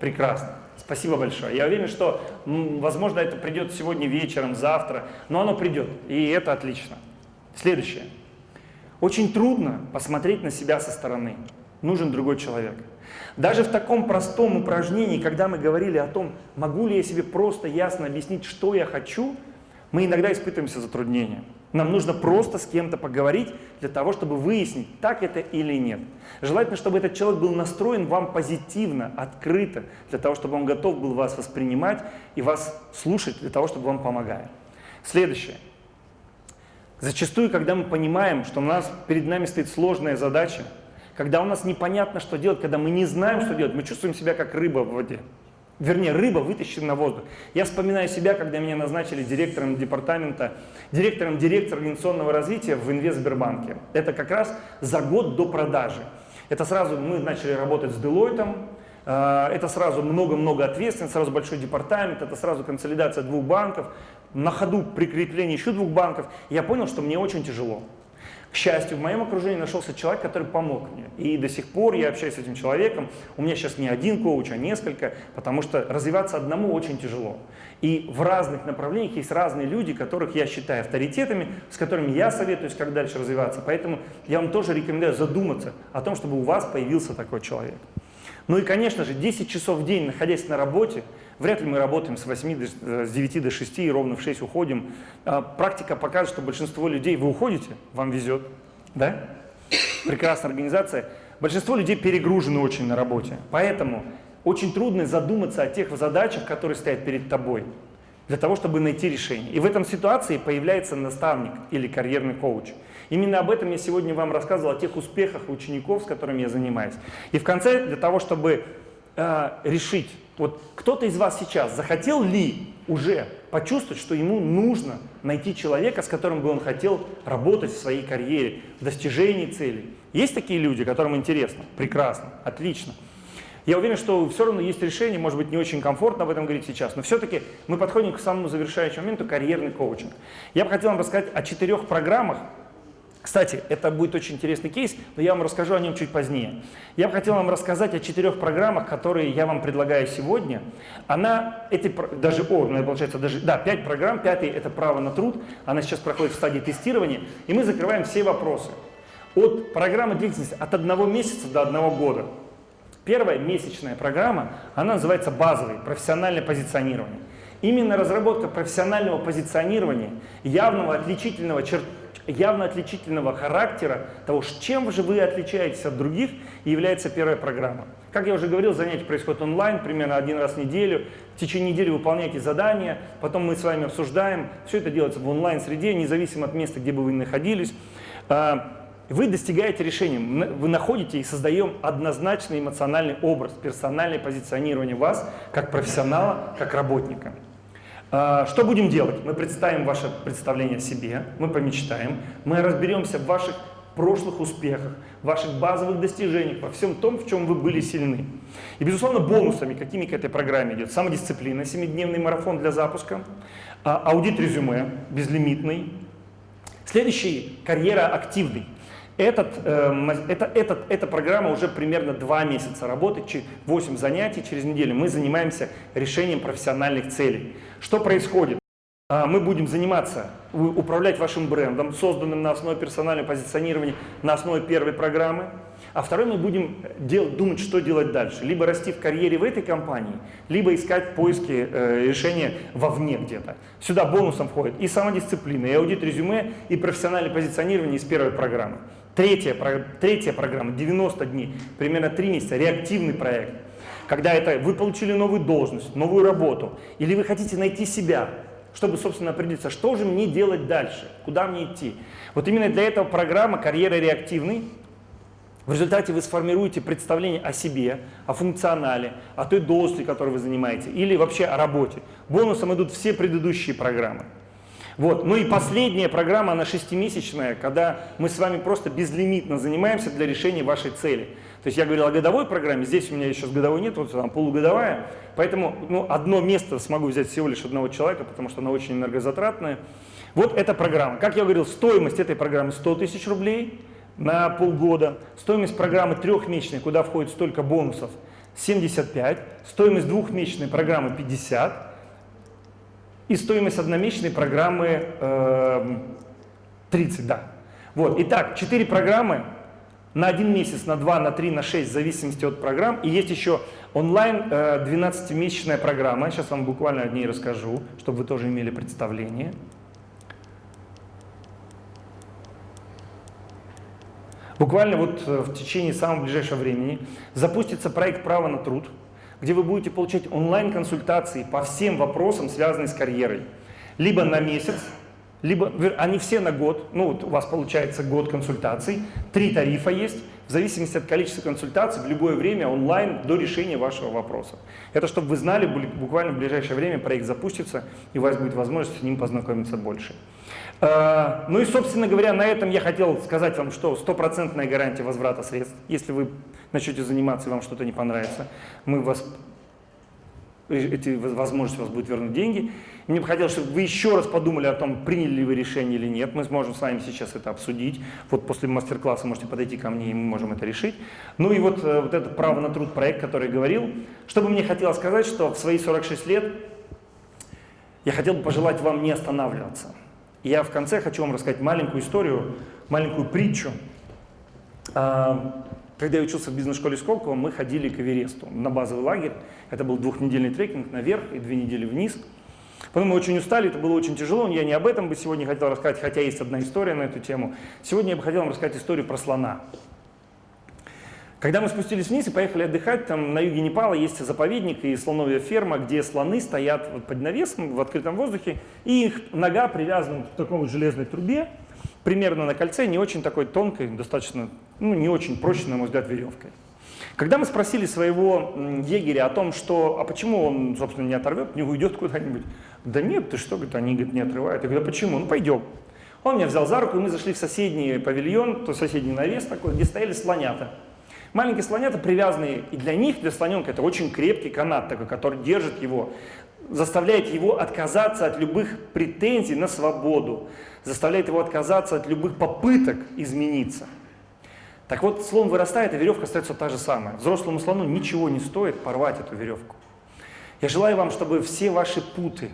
прекрасно. Спасибо большое. Я уверен, что, возможно, это придет сегодня вечером, завтра, но оно придет, и это отлично. Следующее. Очень трудно посмотреть на себя со стороны. Нужен другой человек. Даже в таком простом упражнении, когда мы говорили о том, могу ли я себе просто ясно объяснить, что я хочу, мы иногда испытываемся затруднения. Нам нужно просто с кем-то поговорить для того, чтобы выяснить, так это или нет. Желательно, чтобы этот человек был настроен вам позитивно, открыто, для того, чтобы он готов был вас воспринимать и вас слушать, для того, чтобы вам помогать. Следующее. Зачастую, когда мы понимаем, что у нас перед нами стоит сложная задача, когда у нас непонятно, что делать, когда мы не знаем, что делать, мы чувствуем себя как рыба в воде. Вернее, рыба вытащена на воздух. Я вспоминаю себя, когда меня назначили директором департамента, директором директора организационного развития в Инвестсбербанке. Это как раз за год до продажи. Это сразу мы начали работать с э, это сразу много-много ответственности, сразу большой департамент, это сразу консолидация двух банков, на ходу прикрепление еще двух банков. Я понял, что мне очень тяжело. К счастью, в моем окружении нашелся человек, который помог мне. И до сих пор я общаюсь с этим человеком. У меня сейчас не один коуч, а несколько, потому что развиваться одному очень тяжело. И в разных направлениях есть разные люди, которых я считаю авторитетами, с которыми я советуюсь, как дальше развиваться. Поэтому я вам тоже рекомендую задуматься о том, чтобы у вас появился такой человек. Ну и, конечно же, 10 часов в день, находясь на работе, вряд ли мы работаем с, 8 до, э, с 9 до 6 и ровно в 6 уходим. А, практика покажет, что большинство людей, вы уходите, вам везет, да? Прекрасная организация. Большинство людей перегружены очень на работе, поэтому очень трудно задуматься о тех задачах, которые стоят перед тобой, для того, чтобы найти решение. И в этом ситуации появляется наставник или карьерный коуч – Именно об этом я сегодня вам рассказывал, о тех успехах учеников, с которыми я занимаюсь. И в конце, для того, чтобы э, решить, вот кто-то из вас сейчас захотел ли уже почувствовать, что ему нужно найти человека, с которым бы он хотел работать в своей карьере, в достижении целей. Есть такие люди, которым интересно? Прекрасно, отлично. Я уверен, что все равно есть решение, может быть, не очень комфортно об этом говорить сейчас, но все-таки мы подходим к самому завершающему моменту – карьерный коучинг. Я бы хотел вам рассказать о четырех программах, кстати, это будет очень интересный кейс, но я вам расскажу о нем чуть позднее. Я бы хотел вам рассказать о четырех программах, которые я вам предлагаю сегодня. Она, эти, даже, о, ну, получается, даже, да, пять программ, пятый – это право на труд, она сейчас проходит в стадии тестирования, и мы закрываем все вопросы. От программы длительности от одного месяца до одного года. Первая месячная программа, она называется базовой, профессиональное позиционирование. Именно разработка профессионального позиционирования, явного отличительного черта, явно отличительного характера, того, чем же вы отличаетесь от других, является первая программа. Как я уже говорил, занятия происходят онлайн, примерно один раз в неделю. В течение недели выполняйте задания, потом мы с вами обсуждаем. Все это делается в онлайн-среде, независимо от места, где бы вы находились. Вы достигаете решения, вы находите и создаем однозначный эмоциональный образ, персональное позиционирование вас как профессионала, как работника. А, что будем делать? Мы представим ваше представление о себе, мы помечтаем, мы разберемся в ваших прошлых успехах, ваших базовых достижениях, во всем том, в чем вы были сильны. И, безусловно, бонусами, какими к этой программе идет самодисциплина, 7-дневный марафон для запуска, а, аудит резюме безлимитный. Следующий – карьера активный. Этот, э, это, этот, эта программа уже примерно 2 месяца работает, 8 занятий через неделю. Мы занимаемся решением профессиональных целей. Что происходит? А, мы будем заниматься, управлять вашим брендом, созданным на основе персонального позиционирования, на основе первой программы. А второй мы будем дел, думать, что делать дальше. Либо расти в карьере в этой компании, либо искать поиски э, решения вовне где-то. Сюда бонусом входит и самодисциплина, и аудит резюме, и профессиональное позиционирование из первой программы. Третья, третья программа, 90 дней, примерно 3 месяца, реактивный проект. Когда это вы получили новую должность, новую работу, или вы хотите найти себя, чтобы, собственно, определиться, что же мне делать дальше, куда мне идти. Вот именно для этого программа «Карьера реактивный». В результате вы сформируете представление о себе, о функционале, о той должности, которую вы занимаете, или вообще о работе. Бонусом идут все предыдущие программы. Вот. Ну и последняя программа, она шестимесячная, когда мы с вами просто безлимитно занимаемся для решения вашей цели. То есть я говорил о годовой программе, здесь у меня еще с годовой нет, вот там полугодовая. Поэтому ну, одно место смогу взять всего лишь одного человека, потому что она очень энергозатратная. Вот эта программа. Как я говорил, стоимость этой программы 100 тысяч рублей на полгода. Стоимость программы трехмесячной, куда входит столько бонусов, 75. Стоимость двухмесячной программы 50. И стоимость одномесячной программы э, 30, да. Вот, итак, 4 программы на один месяц, на 2, на 3, на 6, в зависимости от программ. И есть еще онлайн 12-месячная программа. Сейчас вам буквально о ней расскажу, чтобы вы тоже имели представление. Буквально вот э, в течение самого ближайшего времени запустится проект «Право на труд», где вы будете получать онлайн-консультации по всем вопросам, связанным с карьерой. Либо на месяц, либо они все на год, ну вот у вас получается год консультаций, три тарифа есть, в зависимости от количества консультаций в любое время онлайн до решения вашего вопроса. Это чтобы вы знали, буквально в ближайшее время проект запустится, и у вас будет возможность с ним познакомиться больше. А, ну и, собственно говоря, на этом я хотел сказать вам, что стопроцентная гарантия возврата средств. Если вы начнете заниматься и вам что-то не понравится, мы вас, эти возможности вас будут вернуть деньги. Мне бы хотелось, чтобы вы еще раз подумали о том, приняли ли вы решение или нет. Мы сможем с вами сейчас это обсудить. Вот после мастер-класса можете подойти ко мне, и мы можем это решить. Ну и вот, э, вот этот право на труд проект, который я говорил. Что бы мне хотелось сказать, что в свои 46 лет я хотел бы пожелать вам не останавливаться. Я в конце хочу вам рассказать маленькую историю, маленькую притчу. А, когда я учился в бизнес-школе Сколково, мы ходили к Эвересту на базовый лагерь. Это был двухнедельный трекинг наверх и две недели вниз. Потом мы очень устали, это было очень тяжело. Я не об этом бы сегодня хотел рассказать, хотя есть одна история на эту тему. Сегодня я бы хотел вам рассказать историю про слона. Когда мы спустились вниз и поехали отдыхать, там на юге Непала есть заповедник и слоновья ферма, где слоны стоят под навесом в открытом воздухе, и их нога привязана к такой вот железной трубе, примерно на кольце, не очень такой тонкой, достаточно, ну не очень прочной, на мой взгляд, веревкой. Когда мы спросили своего егеря о том, что, а почему он, собственно, не оторвет, не уйдет куда-нибудь, да нет, ты что, говорит, они говорит, не отрывают. Я говорю, а почему? Ну пойдем. Он меня взял за руку, и мы зашли в соседний павильон, то соседний навес такой, где стояли слонята. Маленькие слонята привязанные, и для них, для слоненка, это очень крепкий канат, такой, который держит его, заставляет его отказаться от любых претензий на свободу, заставляет его отказаться от любых попыток измениться. Так вот, слон вырастает, а веревка остается та же самая. Взрослому слону ничего не стоит порвать эту веревку. Я желаю вам, чтобы все ваши путы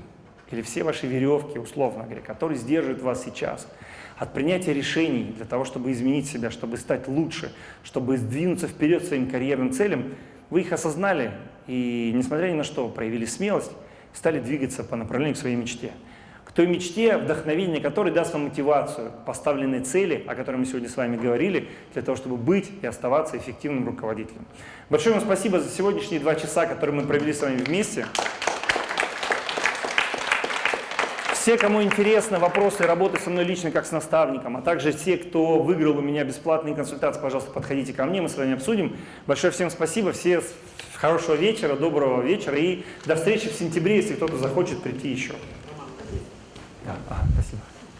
или все ваши веревки, условно говоря, которые сдерживают вас сейчас, от принятия решений для того, чтобы изменить себя, чтобы стать лучше, чтобы сдвинуться вперед своим карьерным целям, вы их осознали и, несмотря ни на что, проявили смелость, стали двигаться по направлению к своей мечте. К той мечте, вдохновение которой даст вам мотивацию, поставленной цели, о которой мы сегодня с вами говорили, для того, чтобы быть и оставаться эффективным руководителем. Большое вам спасибо за сегодняшние два часа, которые мы провели с вами вместе. Все, кому интересны вопросы работы со мной лично как с наставником, а также те, кто выиграл у меня бесплатные консультации, пожалуйста, подходите ко мне, мы с вами обсудим. Большое всем спасибо, все хорошего вечера, доброго вечера и до встречи в сентябре, если кто-то захочет прийти еще. Да.